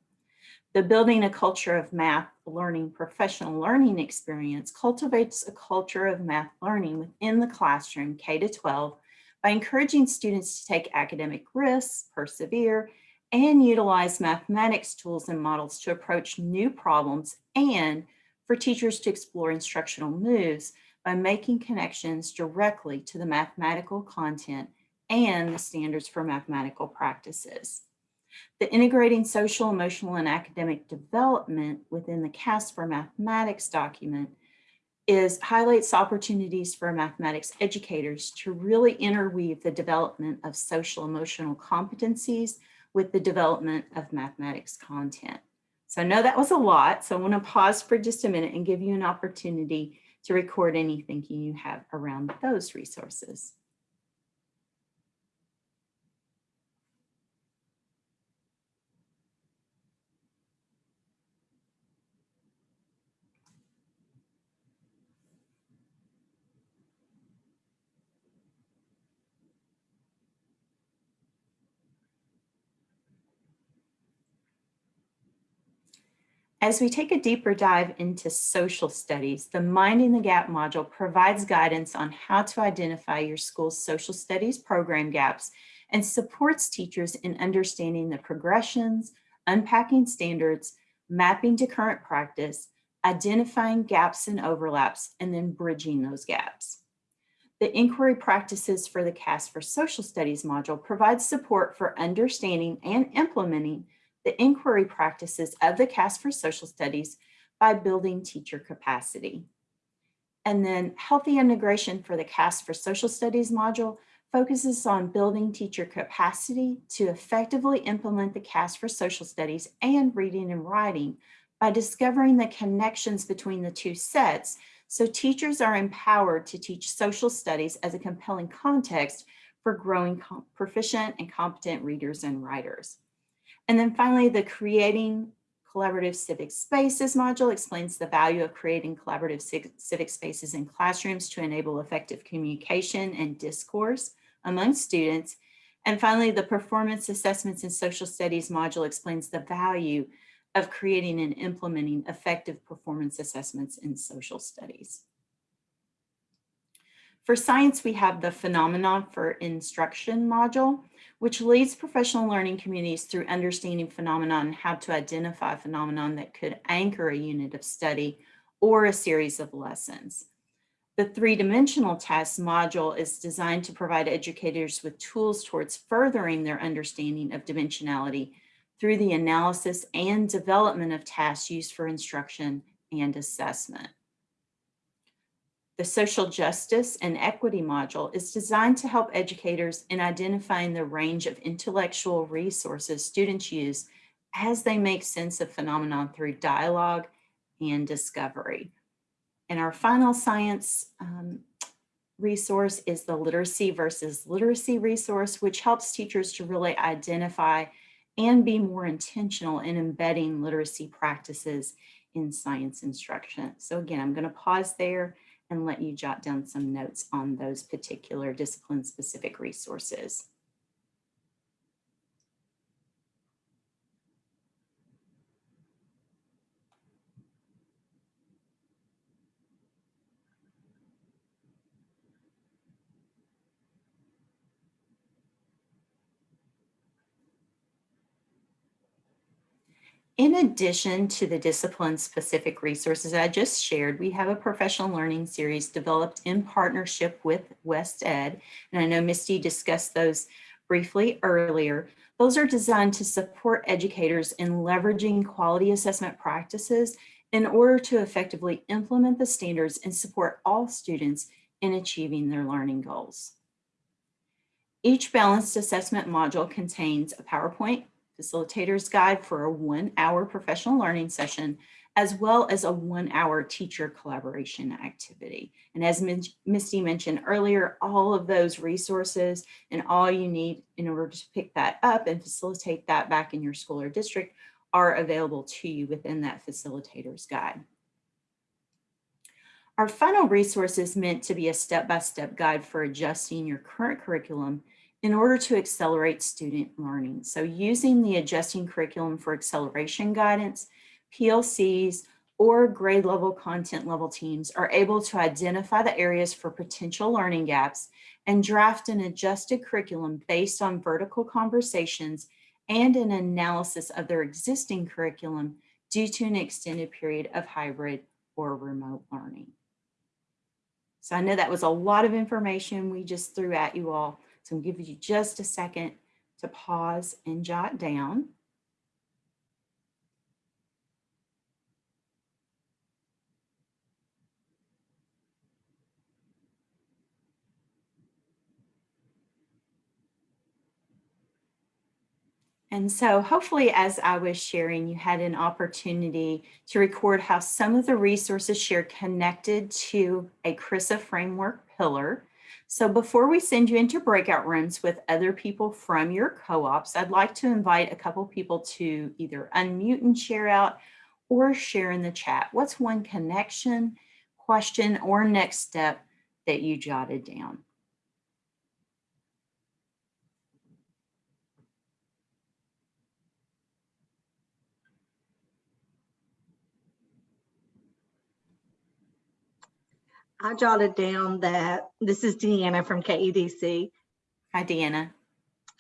The Building a Culture of Math Learning Professional Learning Experience cultivates a culture of math learning within the classroom K to 12 by encouraging students to take academic risks, persevere, and utilize mathematics tools and models to approach new problems and for teachers to explore instructional moves by making connections directly to the mathematical content and the standards for mathematical practices. The integrating social, emotional, and academic development within the KAS for Mathematics document is highlights opportunities for mathematics educators to really interweave the development of social emotional competencies with the development of mathematics content. So I know that was a lot, so I want to pause for just a minute and give you an opportunity to record any thinking you have around those resources. As we take a deeper dive into social studies, the Minding the Gap module provides guidance on how to identify your school's social studies program gaps and supports teachers in understanding the progressions, unpacking standards, mapping to current practice, identifying gaps and overlaps, and then bridging those gaps. The inquiry practices for the KAS for Social Studies module provides support for understanding and implementing the inquiry practices of the KAS for Social Studies by building teacher capacity. And then healthy integration for the KAS for Social Studies module focuses on building teacher capacity to effectively implement the KAS for social studies and reading and writing by discovering the connections between the two sets so teachers are empowered to teach social studies as a compelling context for growing proficient and competent readers and writers. And then finally, the creating collaborative civic spaces module explains the value of creating collaborative civic spaces in classrooms to enable effective communication and discourse among students. And finally, the performance assessments in social studies module explains the value of creating and implementing effective performance assessments in social studies. For science, we have the phenomenon for instruction module, which leads professional learning communities through understanding phenomenon and how to identify phenomenon that could anchor a unit of study or a series of lessons. The three-dimensional task module is designed to provide educators with tools towards furthering their understanding of dimensionality through the analysis and development of tasks used for instruction and assessment. The social justice and equity module is designed to help educators in identifying the range of intellectual resources students use as they make sense of phenomenon through dialogue and discovery. And our final science um, resource is the literacy versus literacy resource, which helps teachers to really identify and be more intentional in embedding literacy practices in science instruction. So again, I'm going to pause there and let you jot down some notes on those particular discipline specific resources. In addition to the discipline-specific resources I just shared, we have a professional learning series developed in partnership with WestEd. And I know Misty discussed those briefly earlier. Those are designed to support educators in leveraging quality assessment practices in order to effectively implement the standards and support all students in achieving their learning goals. Each balanced assessment module contains a PowerPoint, facilitator's guide for a one hour professional learning session, as well as a one hour teacher collaboration activity. And as Misty mentioned earlier, all of those resources and all you need in order to pick that up and facilitate that back in your school or district are available to you within that facilitator's guide. Our final resource is meant to be a step-by-step -step guide for adjusting your current curriculum in order to accelerate student learning. So using the adjusting curriculum for acceleration guidance, PLCs, or grade level content level teams are able to identify the areas for potential learning gaps and draft an adjusted curriculum based on vertical conversations and an analysis of their existing curriculum due to an extended period of hybrid or remote learning. So I know that was a lot of information we just threw at you all. So I'm giving you just a second to pause and jot down. And so hopefully as I was sharing, you had an opportunity to record how some of the resources shared connected to a CRRSA framework pillar. So before we send you into breakout rooms with other people from your co-ops, I'd like to invite a couple people to either unmute and share out or share in the chat. What's one connection, question, or next step that you jotted down? I jotted down that, this is Deanna from KEDC. Hi, Deanna.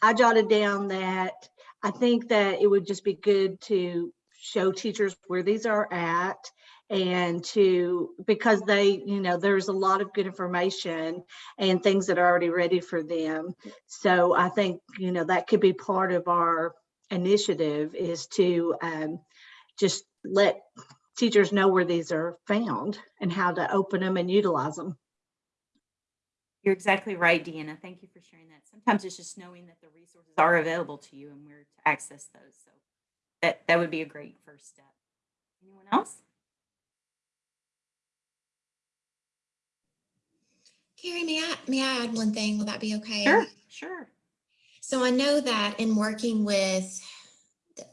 I jotted down that I think that it would just be good to show teachers where these are at and to, because they, you know, there's a lot of good information and things that are already ready for them. So I think, you know, that could be part of our initiative is to um, just let teachers know where these are found and how to open them and utilize them. You're exactly right, Deanna. Thank you for sharing that. Sometimes it's just knowing that the resources are available to you and where to access those. So that, that would be a great first step. Anyone else? Carrie, may I, may I add one thing? Will that be okay? Sure, sure. So I know that in working with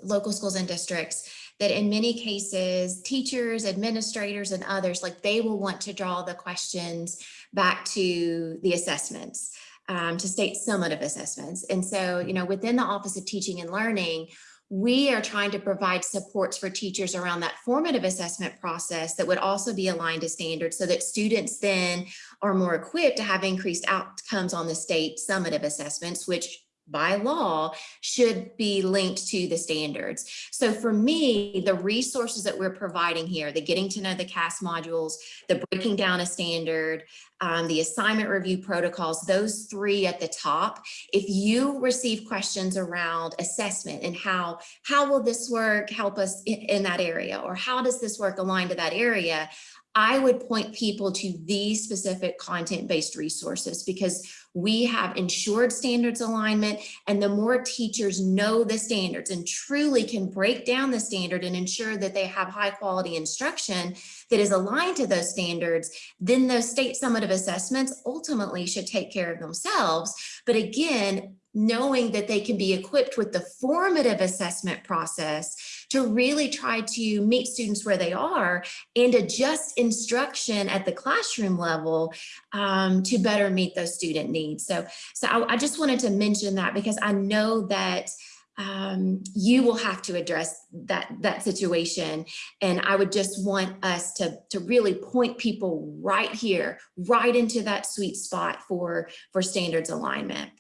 local schools and districts, that in many cases, teachers, administrators, and others, like they will want to draw the questions back to the assessments, um, to state summative assessments. And so, you know, within the Office of Teaching and Learning, we are trying to provide supports for teachers around that formative assessment process that would also be aligned to standards so that students then are more equipped to have increased outcomes on the state summative assessments, which by law should be linked to the standards. So for me, the resources that we're providing here, the getting to know the KAS modules, the breaking down a standard, um, the assignment review protocols, those three at the top, if you receive questions around assessment and how, how will this work help us in, in that area? Or how does this work align to that area? I would point people to these specific content-based resources because we have ensured standards alignment and the more teachers know the standards and truly can break down the standard and ensure that they have high quality instruction that is aligned to those standards, then those state summative assessments ultimately should take care of themselves. But again, knowing that they can be equipped with the formative assessment process to really try to meet students where they are and adjust instruction at the classroom level um, to better meet those student needs. So, so I, I just wanted to mention that because I know that um, you will have to address that, that situation. And I would just want us to, to really point people right here, right into that sweet spot for, for standards alignment.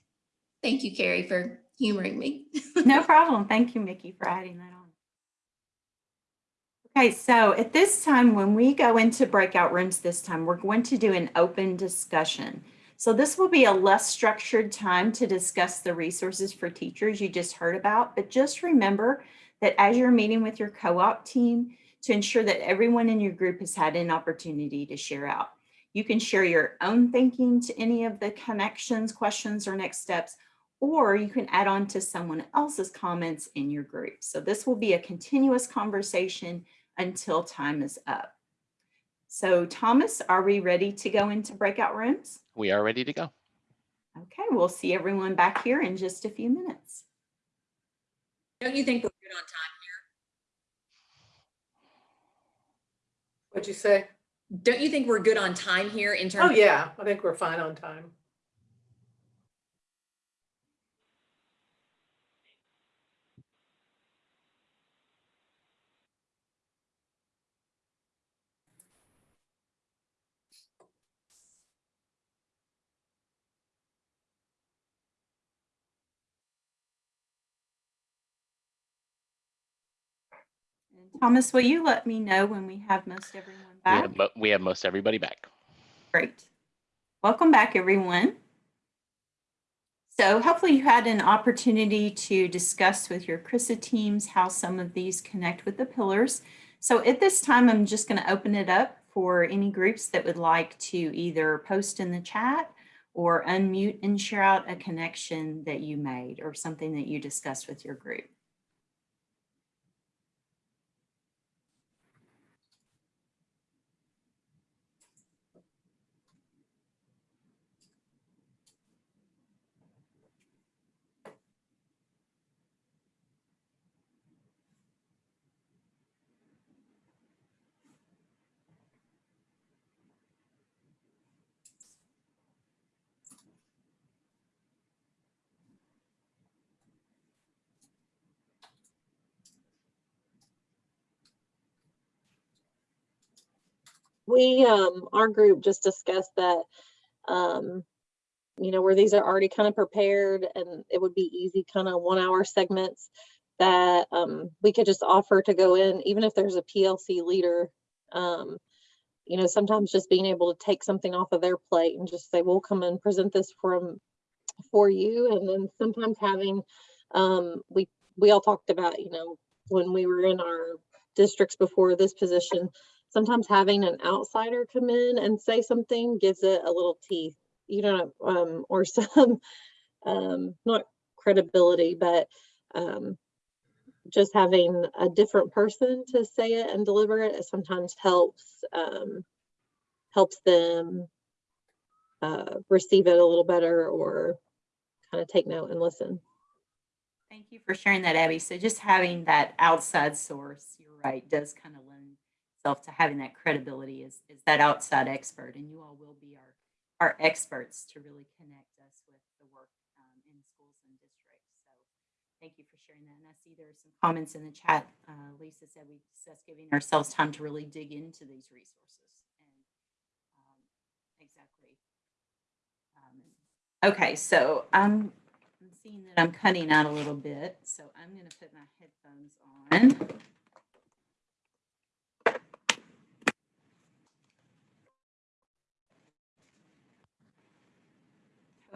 Thank you, Carrie, for humoring me. No problem. Thank you, Mickey, for adding that on. Okay, so at this time, when we go into breakout rooms this time, we're going to do an open discussion. So this will be a less structured time to discuss the resources for teachers you just heard about, but just remember that as you're meeting with your co-op team, to ensure that everyone in your group has had an opportunity to share out. You can share your own thinking to any of the connections, questions, or next steps, or you can add on to someone else's comments in your group. So this will be a continuous conversation until time is up. So Thomas, are we ready to go into breakout rooms? We are ready to go. Okay, we'll see everyone back here in just a few minutes. Don't you think we're good on time here? What'd you say? Don't you think we're good on time here in terms? Oh, yeah, I think we're fine on time. And Thomas, will you let me know when we have most everyone We back? have, we have most everybody back. Great. Welcome back, everyone. So hopefully you had an opportunity to discuss with your CRRSA teams how some of these connect with the pillars. So at this time, I'm just going to open it up for any groups that would like to either post in the chat or unmute and share out a connection that you made or something that you discussed with your group. We, um, our group just discussed that, um, you know, where these are already kind of prepared and it would be easy kind of one hour segments that, um, we could just offer to go in, even if there's a PLC leader. Um, you know, sometimes just being able to take something off of their plate and just say, we'll come and present this from, for you. And then sometimes having, um, we, we all talked about, you know, when we were in our districts before this position, sometimes having an outsider come in and say something gives it a little teeth you know, um, or some, um, not credibility, but, um, just having a different person to say it and deliver it sometimes helps, um, helps them, uh, receive it a little better or kind of take note and listen. Thank you for sharing that, Abby. So just having that outside source, you're right, does kind of itself to having that credibility is that outside expert. And you all will be our, our experts to really connect us with the work um, in schools and districts. So thank you for sharing that. And I see there are some comments in the chat. Uh, Lisa said we discussed giving ourselves time to really dig into these resources. And um, exactly. Um, Okay, so I'm seeing that I'm cutting out a little bit, so I'm going to put my headphones on.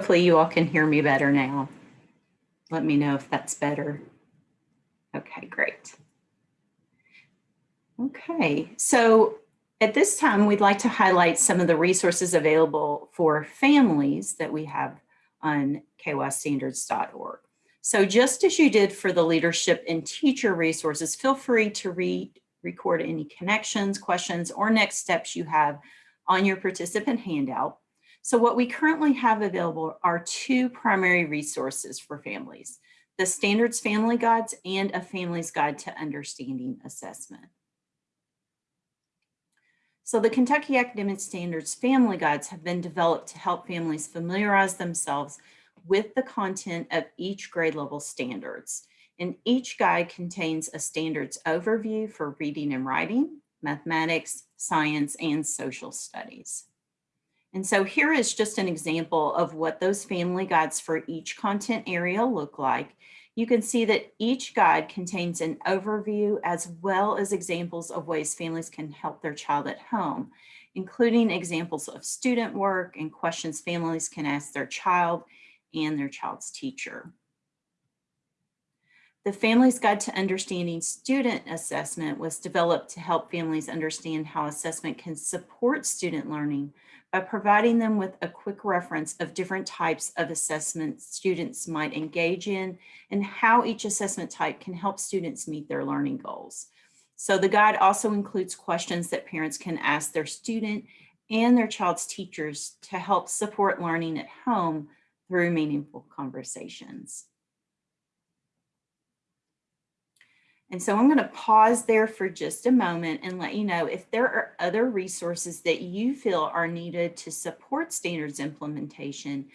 Hopefully you all can hear me better now. Let me know if that's better. Okay, great. Okay, so at this time, we'd like to highlight some of the resources available for families that we have on kystandards.org. So just as you did for the leadership and teacher resources, feel free to read, record any connections, questions, or next steps you have on your participant handout. So what we currently have available are two primary resources for families, the Standards Family Guides and a Family's Guide to Understanding Assessment. So the Kentucky Academic Standards Family Guides have been developed to help families familiarize themselves with the content of each grade level standards. And each guide contains a standards overview for reading and writing, mathematics, science, and social studies. And so here is just an example of what those family guides for each content area look like. You can see that each guide contains an overview as well as examples of ways families can help their child at home, including examples of student work and questions families can ask their child and their child's teacher. The Family's Guide to Understanding Student Assessment was developed to help families understand how assessment can support student learning by providing them with a quick reference of different types of assessments students might engage in and how each assessment type can help students meet their learning goals. So the guide also includes questions that parents can ask their student and their child's teachers to help support learning at home through meaningful conversations. And so I'm going to pause there for just a moment and let you know if there are other resources that you feel are needed to support standards implementation,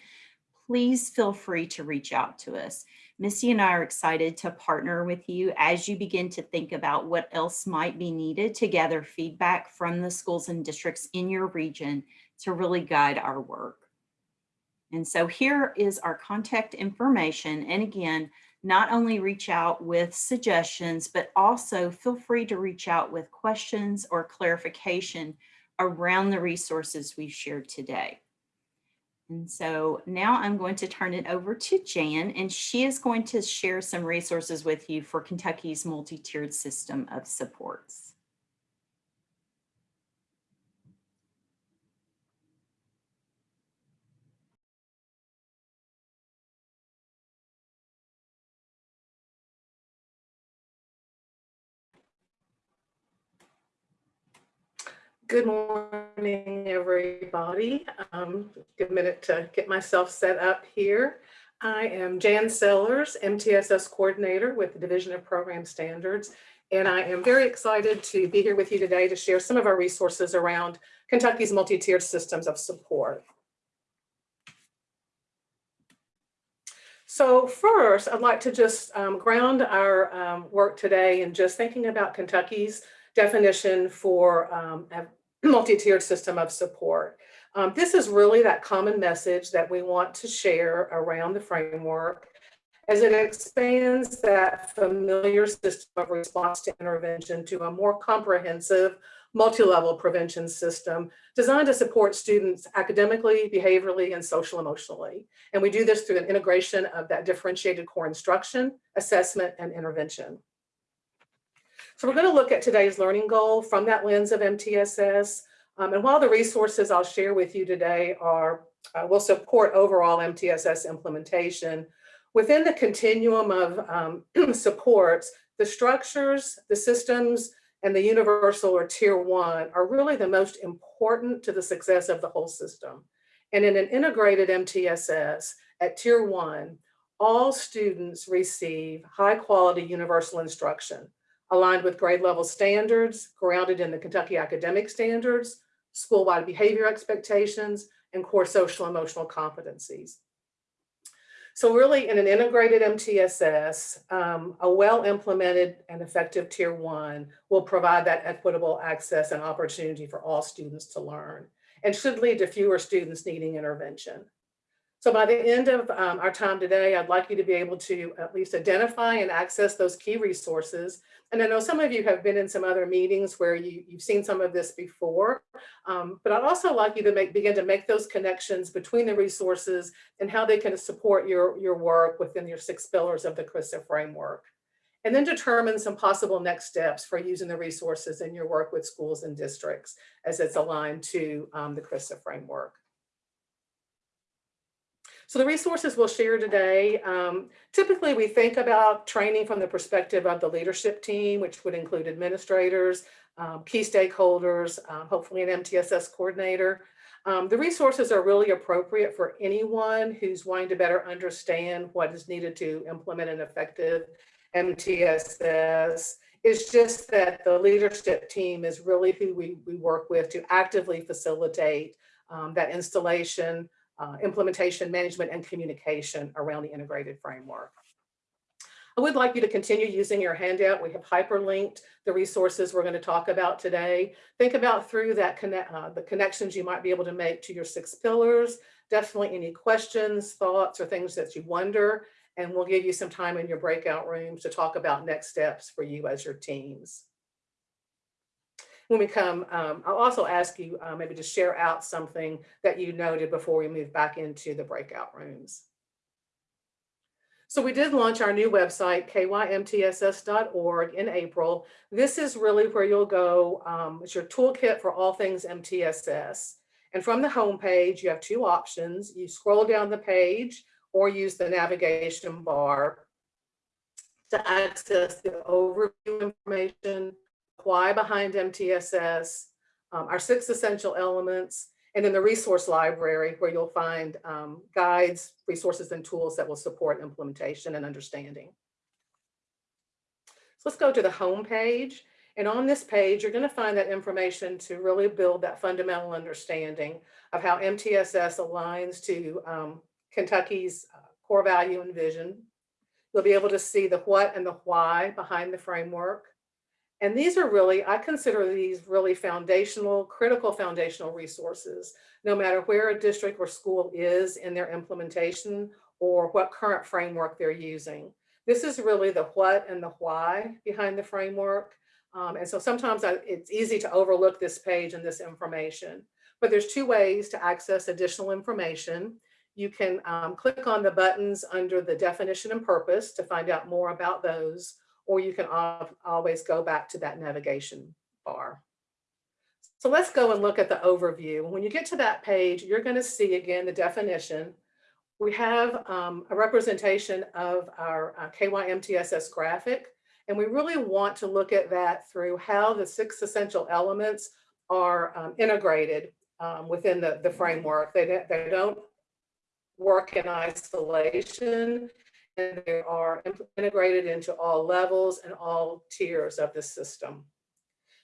please feel free to reach out to us. Missy and I are excited to partner with you as you begin to think about what else might be needed to gather feedback from the schools and districts in your region to really guide our work. And so here is our contact information. And again, not only reach out with suggestions, but also feel free to reach out with questions or clarification around the resources we've shared today. And so now I'm going to turn it over to Jan, and she is going to share some resources with you for Kentucky's multi-tiered system of supports. Good morning, everybody. Um, a minute to get myself set up here. I am Jan Sellers, MTSS Coordinator with the Division of Program Standards, and I am very excited to be here with you today to share some of our resources around Kentucky's multi-tiered systems of support. So first, I'd like to just um, ground our um, work today in just thinking about Kentucky's definition for um, multi-tiered system of support. Um, this is really that common message that we want to share around the framework as it expands that familiar system of response to intervention to a more comprehensive multi-level prevention system designed to support students academically, behaviorally, and social emotionally. And we do this through an integration of that differentiated core instruction, assessment, and intervention. So we're going to look at today's learning goal from that lens of MTSS. Um, and while the resources I'll share with you today are uh, will support overall MTSS implementation. Within the continuum of um, supports, the structures, the systems, and the universal or tier one are really the most important to the success of the whole system. And in an integrated MTSS at tier one, all students receive high quality universal instruction aligned with grade level standards, grounded in the Kentucky academic standards, school-wide behavior expectations, and core social emotional competencies. So really in an integrated MTSS, um, a well-implemented and effective tier one will provide that equitable access and opportunity for all students to learn and should lead to fewer students needing intervention. So by the end of um, our time today, I'd like you to be able to at least identify and access those key resources. And I know some of you have been in some other meetings where you, you've seen some of this before, um, but I'd also like you to make, begin to make those connections between the resources and how they can support your, your work within your six pillars of the CRRSA framework. And then determine some possible next steps for using the resources in your work with schools and districts as it's aligned to um, the CRRSA framework. So the resources we'll share today, um, typically we think about training from the perspective of the leadership team, which would include administrators, um, key stakeholders, um, hopefully an MTSS coordinator. Um, the resources are really appropriate for anyone who's wanting to better understand what is needed to implement an effective MTSS. It's just that the leadership team is really who we, we work with to actively facilitate um, that installation, uh, implementation, management, and communication around the integrated framework. I would like you to continue using your handout. We have hyperlinked the resources we're going to talk about today. Think about through that connect, uh, the connections you might be able to make to your six pillars. Definitely any questions, thoughts, or things that you wonder, and we'll give you some time in your breakout rooms to talk about next steps for you as your teams when we come, um, I'll also ask you uh, maybe to share out something that you noted before we move back into the breakout rooms. So we did launch our new website, kymtss.org in April. This is really where you'll go. Um, it's your toolkit for all things MTSS. And from the home page, you have two options. You scroll down the page or use the navigation bar to access the overview information, why behind MTSS, um, our six essential elements, and then the resource library where you'll find um, guides, resources, and tools that will support implementation and understanding. So let's go to the home page. And on this page, you're going to find that information to really build that fundamental understanding of how MTSS aligns to um, Kentucky's uh, core value and vision. You'll be able to see the what and the why behind the framework. And these are really, I consider these really foundational, critical foundational resources, no matter where a district or school is in their implementation or what current framework they're using. This is really the what and the why behind the framework. Um, and so sometimes I, it's easy to overlook this page and this information, but there's two ways to access additional information. You can um, click on the buttons under the definition and purpose to find out more about those, or you can always go back to that navigation bar. So let's go and look at the overview. When you get to that page, you're going to see again the definition. We have um, a representation of our uh, KYMTSS graphic, and we really want to look at that through how the six essential elements are um, integrated um, within the, the framework. They, they don't work in isolation they are integrated into all levels and all tiers of the system.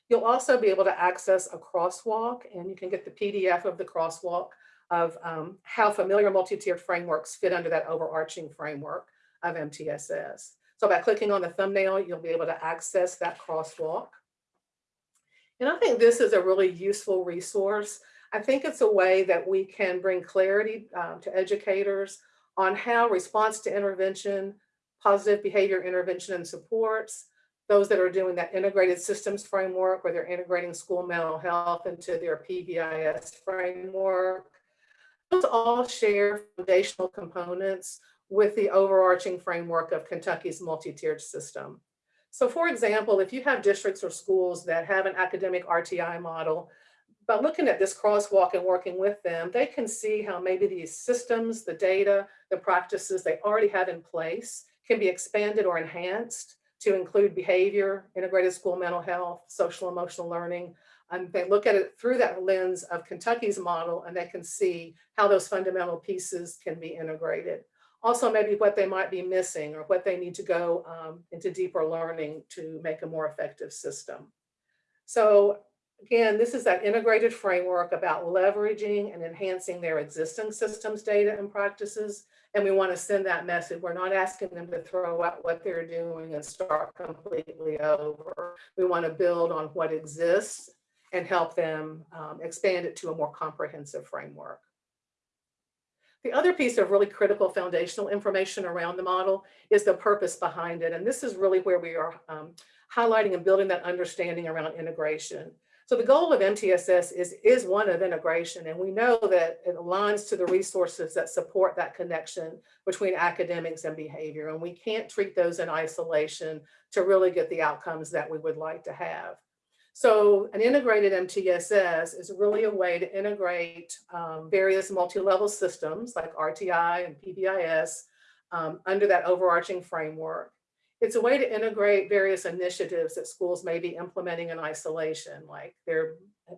You'll also be able to access a crosswalk and you can get the PDF of the crosswalk of um, how familiar multi-tiered frameworks fit under that overarching framework of MTSS. So by clicking on the thumbnail, you'll be able to access that crosswalk. And I think this is a really useful resource. I think it's a way that we can bring clarity um, to educators on how response to intervention, positive behavior intervention and supports, those that are doing that integrated systems framework where they're integrating school mental health into their PBIS framework. Those all share foundational components with the overarching framework of Kentucky's multi-tiered system. So for example, if you have districts or schools that have an academic RTI model, by looking at this crosswalk and working with them, they can see how maybe these systems, the data, the practices they already have in place can be expanded or enhanced to include behavior, integrated school mental health, social emotional learning. And they look at it through that lens of Kentucky's model and they can see how those fundamental pieces can be integrated. Also, maybe what they might be missing or what they need to go um, into deeper learning to make a more effective system. So again, this is that integrated framework about leveraging and enhancing their existing systems, data and practices. And we want to send that message. We're not asking them to throw out what they're doing and start completely over. We want to build on what exists and help them um, expand it to a more comprehensive framework. The other piece of really critical foundational information around the model is the purpose behind it. And this is really where we are um, highlighting and building that understanding around integration. So the goal of MTSS is, is one of integration, and we know that it aligns to the resources that support that connection between academics and behavior, and we can't treat those in isolation to really get the outcomes that we would like to have. So an integrated MTSS is really a way to integrate um, various multi-level systems like RTI and PBIS um, under that overarching framework. It's a way to integrate various initiatives that schools may be implementing in isolation, like their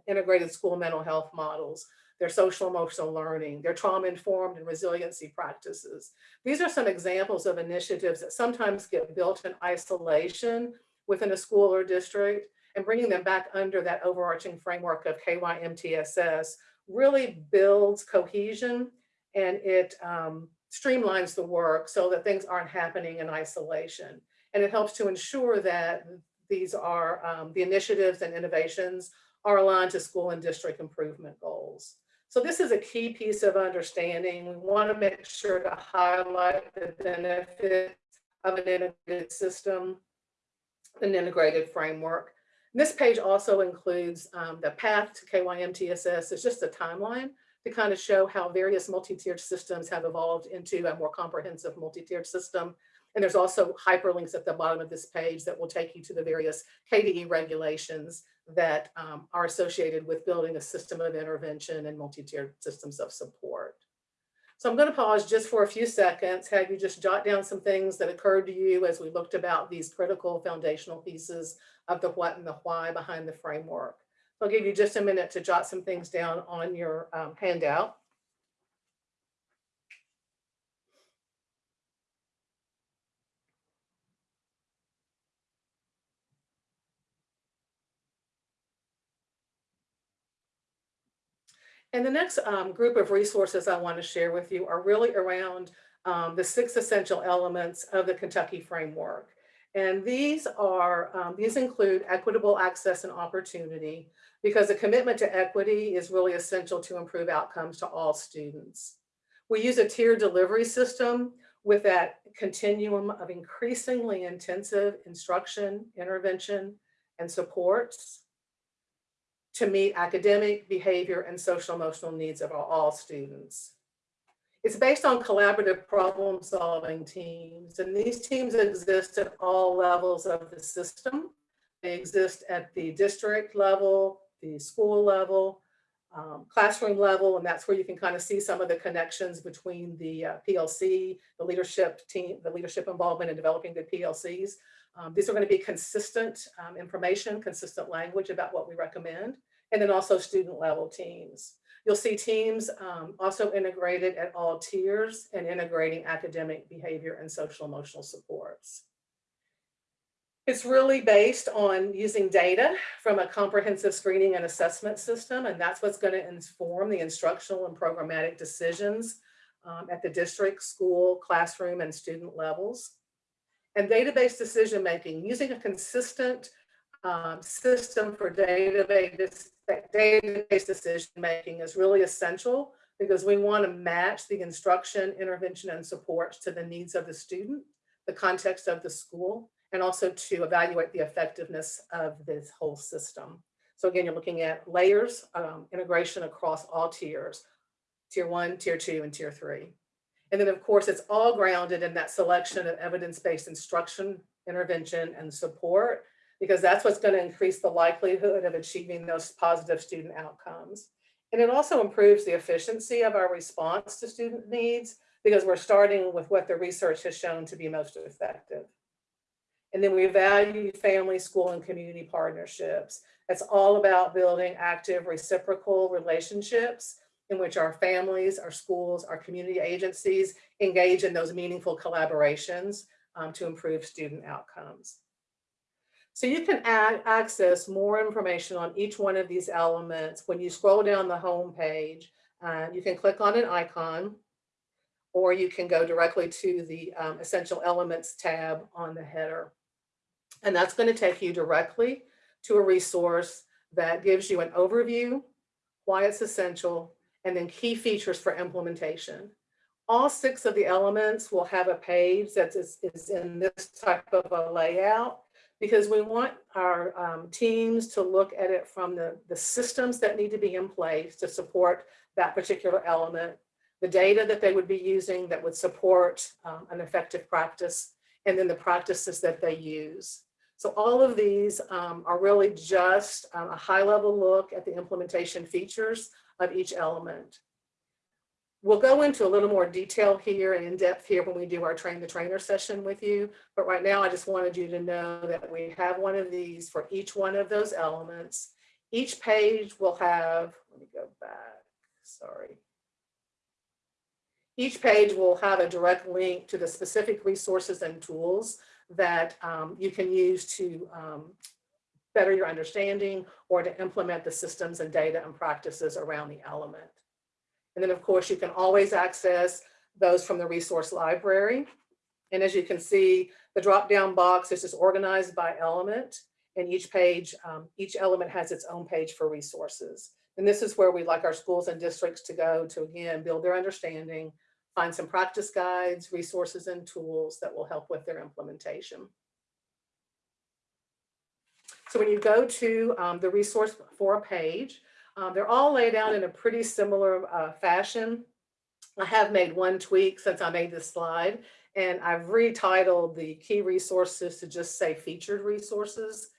integrated school mental health models, their social emotional learning, their trauma-informed and resiliency practices. These are some examples of initiatives that sometimes get built in isolation within a school or district and bringing them back under that overarching framework of KYMTSS really builds cohesion and it um, streamlines the work so that things aren't happening in isolation. And it helps to ensure that these are um, the initiatives and innovations are aligned to school and district improvement goals. So this is a key piece of understanding. We want to make sure to highlight the benefits of an integrated system, an integrated framework. This page also includes um, the path to KYMTSS. It's just a timeline to kind of show how various multi-tiered systems have evolved into a more comprehensive multi-tiered system. And there's also hyperlinks at the bottom of this page that will take you to the various KDE regulations that um, are associated with building a system of intervention and multi-tiered systems of support. So I'm going to pause just for a few seconds, have you just jot down some things that occurred to you as we looked about these critical foundational pieces of the what and the why behind the framework. I'll give you just a minute to jot some things down on your um, handout. And the next um, group of resources I want to share with you are really around um, the six essential elements of the Kentucky framework. And these are, um, these include equitable access and opportunity because a commitment to equity is really essential to improve outcomes to all students. We use a tiered delivery system with that continuum of increasingly intensive instruction, intervention, and supports to meet academic, behavior, and social emotional needs of all students. It's based on collaborative problem solving teams, and these teams exist at all levels of the system. They exist at the district level, the school level, um, classroom level, and that's where you can kind of see some of the connections between the uh, PLC, the leadership team, the leadership involvement in developing the PLCs. Um, these are going to be consistent um, information, consistent language about what we recommend, and then also student level teams. You'll see teams um, also integrated at all tiers and integrating academic behavior and social emotional supports. It's really based on using data from a comprehensive screening and assessment system, and that's what's going to inform the instructional and programmatic decisions um, at the district, school, classroom, and student levels. And database decision making using a consistent um, system for database, database decision making is really essential because we want to match the instruction, intervention, and support to the needs of the student, the context of the school, and also to evaluate the effectiveness of this whole system. So again, you're looking at layers, um, integration across all tiers, tier one, tier two, and tier three. And then of course, it's all grounded in that selection of evidence-based instruction, intervention, and support because that's what's going to increase the likelihood of achieving those positive student outcomes. And it also improves the efficiency of our response to student needs because we're starting with what the research has shown to be most effective. And then we value family, school, and community partnerships. It's all about building active reciprocal relationships in which our families, our schools, our community agencies engage in those meaningful collaborations um, to improve student outcomes. So you can add, access more information on each one of these elements when you scroll down the home page. Uh, you can click on an icon or you can go directly to the um, Essential Elements tab on the header. And that's going to take you directly to a resource that gives you an overview, why it's essential, and then key features for implementation. All six of the elements will have a page that is, is in this type of a layout because we want our um, teams to look at it from the, the systems that need to be in place to support that particular element, the data that they would be using that would support um, an effective practice, and then the practices that they use. So all of these um, are really just um, a high level look at the implementation features of each element. We'll go into a little more detail here and in depth here when we do our train the trainer session with you. But right now, I just wanted you to know that we have one of these for each one of those elements. Each page will have, let me go back, sorry. Each page will have a direct link to the specific resources and tools that um, you can use to um, better your understanding or to implement the systems and data and practices around the element. And then of course you can always access those from the resource library. And as you can see, the drop-down box is just organized by element and each page, um, each element has its own page for resources. And this is where we like our schools and districts to go to again, build their understanding, find some practice guides, resources and tools that will help with their implementation. So when you go to um, the resource for a page, um, they're all laid out in a pretty similar uh, fashion. I have made one tweak since I made this slide, and I've retitled the key resources to just say featured resources.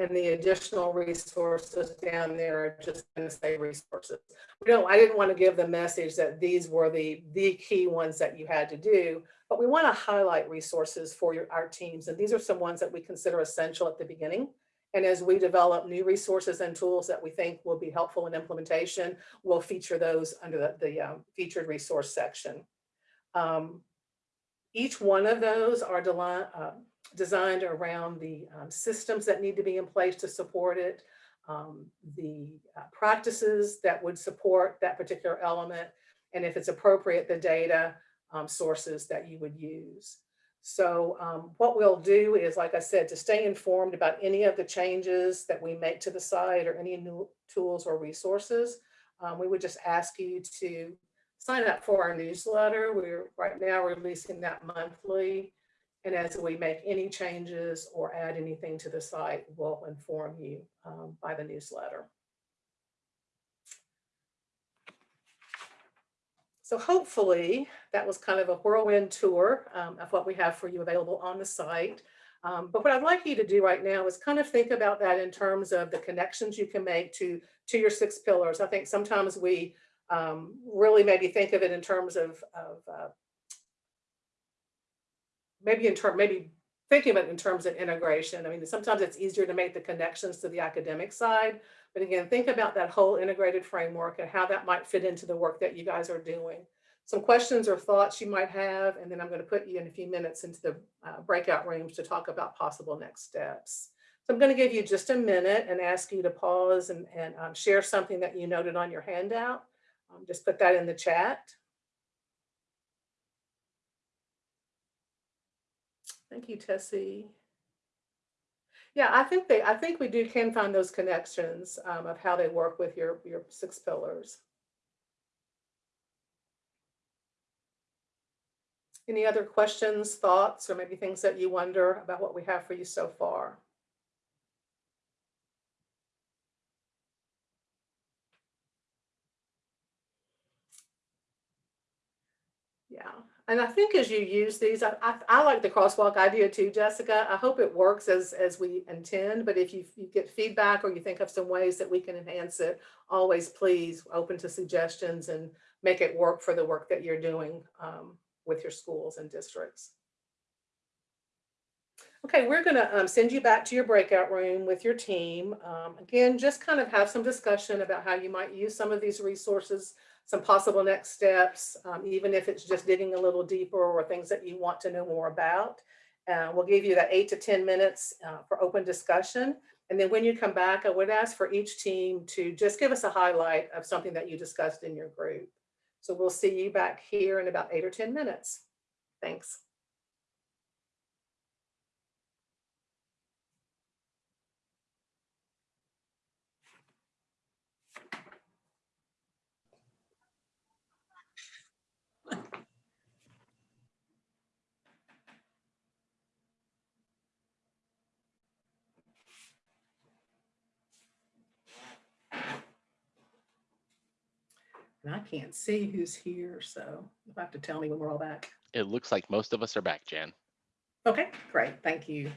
And the additional resources down there are just going to say resources. We don't, I didn't want to give the message that these were the, the key ones that you had to do, but we want to highlight resources for your, our teams. And these are some ones that we consider essential at the beginning. And as we develop new resources and tools that we think will be helpful in implementation, we'll feature those under the, the um, featured resource section. Um, each one of those are uh, designed around the um, systems that need to be in place to support it, um, the uh, practices that would support that particular element, and if it's appropriate, the data um, sources that you would use. So um, what we'll do is, like I said, to stay informed about any of the changes that we make to the site or any new tools or resources, um, we would just ask you to sign up for our newsletter. We're right now releasing that monthly. And as we make any changes or add anything to the site, we'll inform you um, by the newsletter. So hopefully that was kind of a whirlwind tour um, of what we have for you available on the site. Um, but what I'd like you to do right now is kind of think about that in terms of the connections you can make to, to your six pillars. I think sometimes we um, really maybe think of it in terms of, of uh, maybe in term, maybe thinking it in terms of integration. I mean, sometimes it's easier to make the connections to the academic side, but again, think about that whole integrated framework and how that might fit into the work that you guys are doing. Some questions or thoughts you might have, and then I'm going to put you in a few minutes into the uh, breakout rooms to talk about possible next steps. So I'm going to give you just a minute and ask you to pause and, and um, share something that you noted on your handout. Um, just put that in the chat. Thank you, Tessie. Yeah, I think they, I think we do can find those connections um, of how they work with your, your six pillars. Any other questions, thoughts, or maybe things that you wonder about what we have for you so far? Yeah, and I think as you use these, I, I, I like the crosswalk idea too, Jessica. I hope it works as, as we intend, but if you, you get feedback or you think of some ways that we can enhance it, always please open to suggestions and make it work for the work that you're doing um, with your schools and districts. Okay, we're gonna um, send you back to your breakout room with your team. Um, again, just kind of have some discussion about how you might use some of these resources, some possible next steps, um, even if it's just digging a little deeper or things that you want to know more about. Uh, we'll give you that eight to 10 minutes uh, for open discussion. And then when you come back, I would ask for each team to just give us a highlight of something that you discussed in your group. So we'll see you back here in about eight or 10 minutes. Thanks. And I can't see who's here, so you'll have to tell me when we're all back. It looks like most of us are back, Jan. Okay, great, thank you.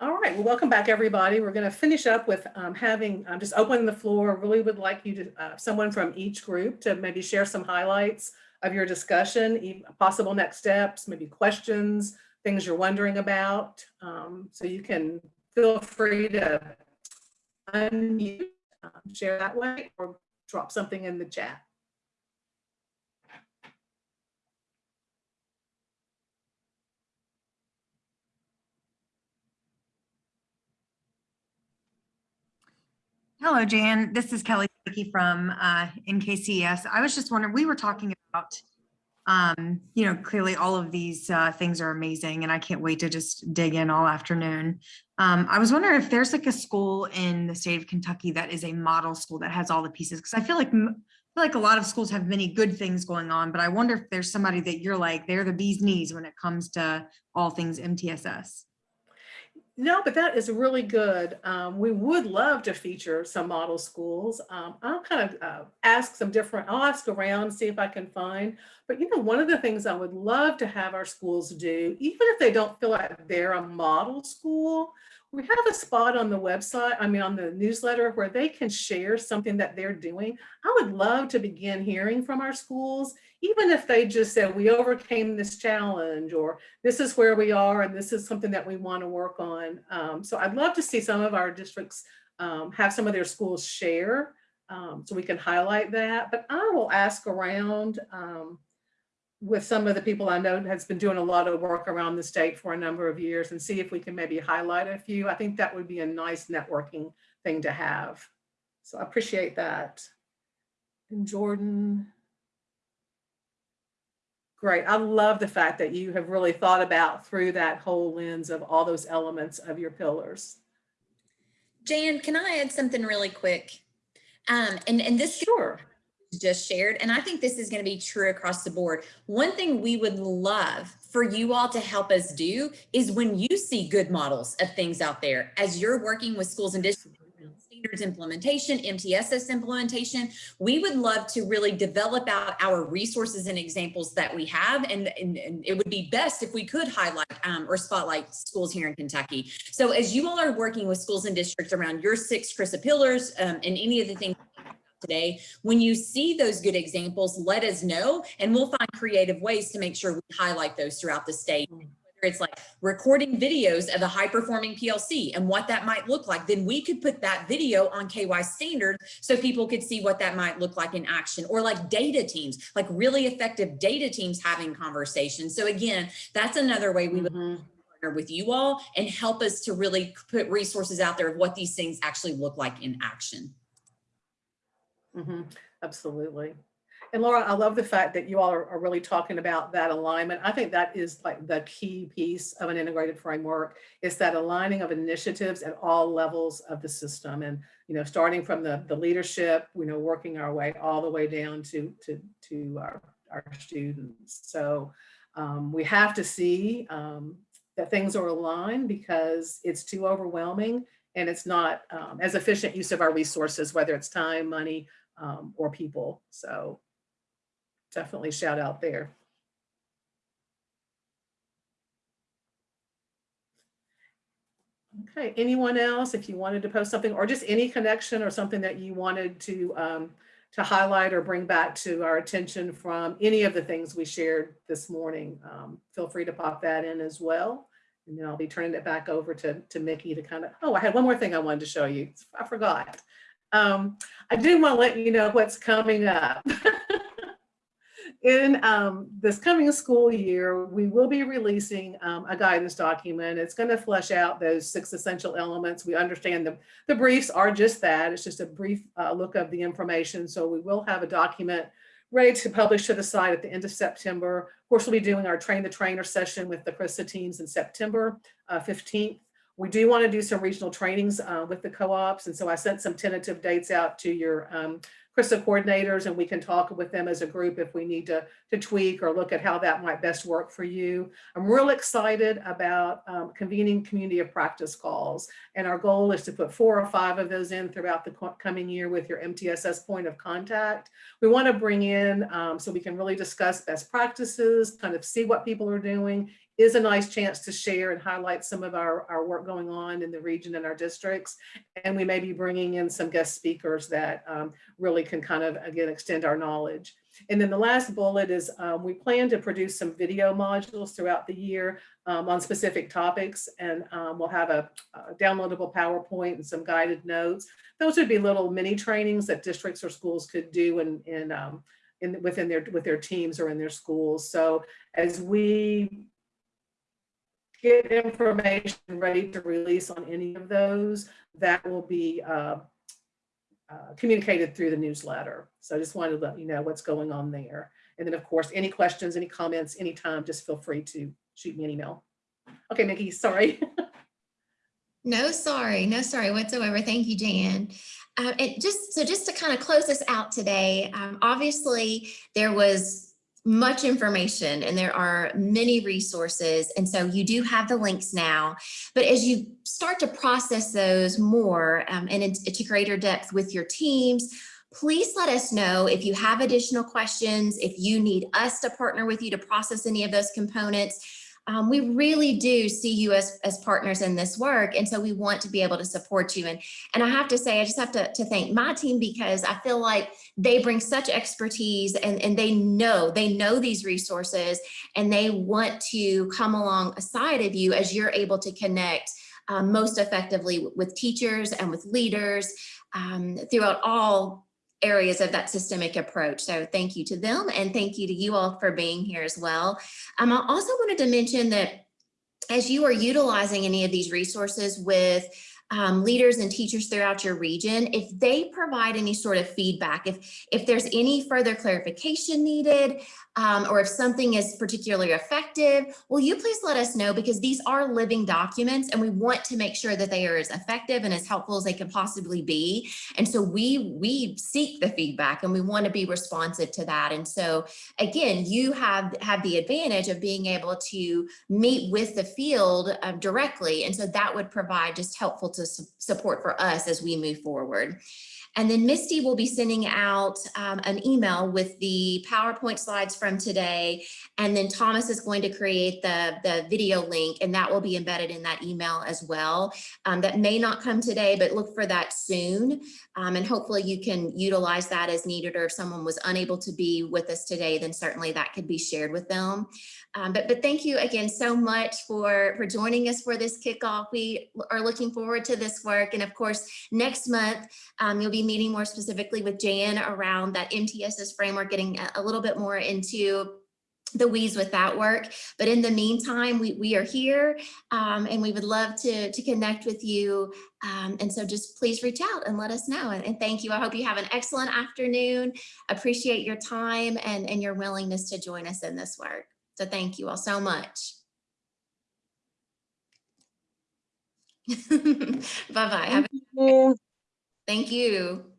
All right, well, welcome back, everybody. We're going to finish up with um, having, I'm just opening the floor. Really would like you to, uh, someone from each group to maybe share some highlights of your discussion, possible next steps, maybe questions, things you're wondering about. Um, So you can feel free to unmute, um, share that way, or drop something in the chat. Hello, Jan. This is Kelly from uh, NKCS. I was just wondering, we were talking about, um, you know, clearly all of these uh, things are amazing and I can't wait to just dig in all afternoon. Um, I was wondering if there's like a school in the state of Kentucky that is a model school that has all the pieces, because I feel like I feel like a lot of schools have many good things going on, but I wonder if there's somebody that you're like, they're the bee's knees when it comes to all things MTSS. No, but that is really good. Um, we would love to feature some model schools. Um, I'll kind of uh, ask some different, I'll ask around, see if I can find. But you know, one of the things I would love to have our schools do, even if they don't feel like they're a model school, we have a spot on the website, I mean, on the newsletter where they can share something that they're doing. I would love to begin hearing from our schools, even if they just said, we overcame this challenge, or this is where we are, and this is something that we want to work on. Um, so I'd love to see some of our districts um, have some of their schools share, um, so we can highlight that. But I will ask around um, with some of the people I know has been doing a lot of work around the state for a number of years and see if we can maybe highlight a few. I think that would be a nice networking thing to have. So I appreciate that. And Jordan. Great. I love the fact that you have really thought about through that whole lens of all those elements of your pillars. Jan, can I add something really quick? Um, and, and this Sure. just shared, and I think this is going to be true across the board. One thing we would love for you all to help us do is when you see good models of things out there, as you're working with schools and districts, standards implementation, MTSS implementation, we would love to really develop out our resources and examples that we have. And, and, and it would be best if we could highlight um, or spotlight schools here in Kentucky. So as you all are working with schools and districts around your six CRRSA pillars um, and any of the things today. When you see those good examples, let us know and we'll find creative ways to make sure we highlight those throughout the state. It's like recording videos of a high performing PLC and what that might look like, then we could put that video on KY standard so people could see what that might look like in action or like data teams, like really effective data teams having conversations. So again, that's another way we would Mhm. partner with you all and help us to really put resources out there of what these things actually look like in action. Mhm, Absolutely. And Laura, I love the fact that you all are, are really talking about that alignment. I think that is like the key piece of an integrated framework is that aligning of initiatives at all levels of the system. And, you know, starting from the, the leadership, you know, working our way all the way down to, to, to our, our students. So um, we have to see um, that things are aligned because it's too overwhelming and it's not um, as efficient use of our resources, whether it's time, money, um, or people. So definitely shout out there. Okay, anyone else, if you wanted to post something or just any connection or something that you wanted to, um, to highlight or bring back to our attention from any of the things we shared this morning, um, feel free to pop that in as well. And then I'll be turning it back over to, to Mickey to kind of, oh, I had one more thing I wanted to show you. I forgot. Um, I do want to let you know what's coming up. In um, this coming school year, we will be releasing um, a guidance document. It's going to flesh out those six essential elements. We understand the, the briefs are just that. It's just a brief uh, look of the information. So we will have a document ready to publish to the site at the end of September. Of course, we'll be doing our train the trainer session with the CRRSA teams in September uh, 15th. We do want to do some regional trainings uh, with the co-ops. And so I sent some tentative dates out to your um, CRRSA coordinators and we can talk with them as a group if we need to, to tweak or look at how that might best work for you. I'm real excited about um, convening community of practice calls. And our goal is to put four or five of those in throughout the coming year with your MTSS point of contact. We want to bring in um, so we can really discuss best practices, kind of see what people are doing, is a nice chance to share and highlight some of our, our work going on in the region and our districts. And we may be bringing in some guest speakers that um, really can kind of, again, extend our knowledge. And then the last bullet is um, we plan to produce some video modules throughout the year um, on specific topics. And um, we'll have a, a, downloadable PowerPoint and some guided notes. Those would be little mini trainings that districts or schools could do in, in, um, in within their with their teams or in their schools. So as we get information ready to release on any of those, that will be uh, uh, communicated through the newsletter. So I just wanted to let you know what's going on there. And then of course, any questions, any comments, anytime, just feel free to shoot me an email. Okay, Nikki, sorry. No, sorry, no, sorry whatsoever. Thank you, Jan. Uh, and just so just to kind of close us out today, um, obviously there was much information and there are many resources. And so you do have the links now, but as you start to process those more um, and into greater depth with your teams, please let us know if you have additional questions, if you need us to partner with you to process any of those components um, we really do see you as, as partners in this work. And so we want to be able to support you. And, and I have to say, I just have to, to thank my team because I feel like they bring such expertise and, and they know, they know these resources and they want to come alongside of you as you're able to connect um, most effectively with teachers and with leaders um, throughout all areas of that systemic approach. So thank you to them and thank you to you all for being here as well. Um, I also wanted to mention that as you are utilizing any of these resources with um, leaders and teachers throughout your region, if they provide any sort of feedback, if, if there's any further clarification needed, um, or if something is particularly effective, will you please let us know because these are living documents and we want to make sure that they are as effective and as helpful as they can possibly be. And so we, we seek the feedback and we want to be responsive to that. And so again, you have, have the advantage of being able to meet with the field um, directly. And so that would provide just helpful to su support for us as we move forward. And then Misty will be sending out um, an email with the PowerPoint slides from today. And then Thomas is going to create the, the video link and that will be embedded in that email as well. Um, that may not come today, but look for that soon. Um, and hopefully you can utilize that as needed or if someone was unable to be with us today, then certainly that could be shared with them. Um, but, but thank you again so much for, for joining us for this kickoff. We are looking forward to this work. And of course, next month, um, you'll be meeting more specifically with Jan around that MTSS framework, getting a, a little bit more into the weeds with that work. But in the meantime, we, we are here um, and we would love to, to connect with you. Um, and so just please reach out and let us know. And, and, thank you. I hope you have an excellent afternoon. Appreciate your time and, and your willingness to join us in this work. So thank you all so much. Bye-bye. Thank. Thank you.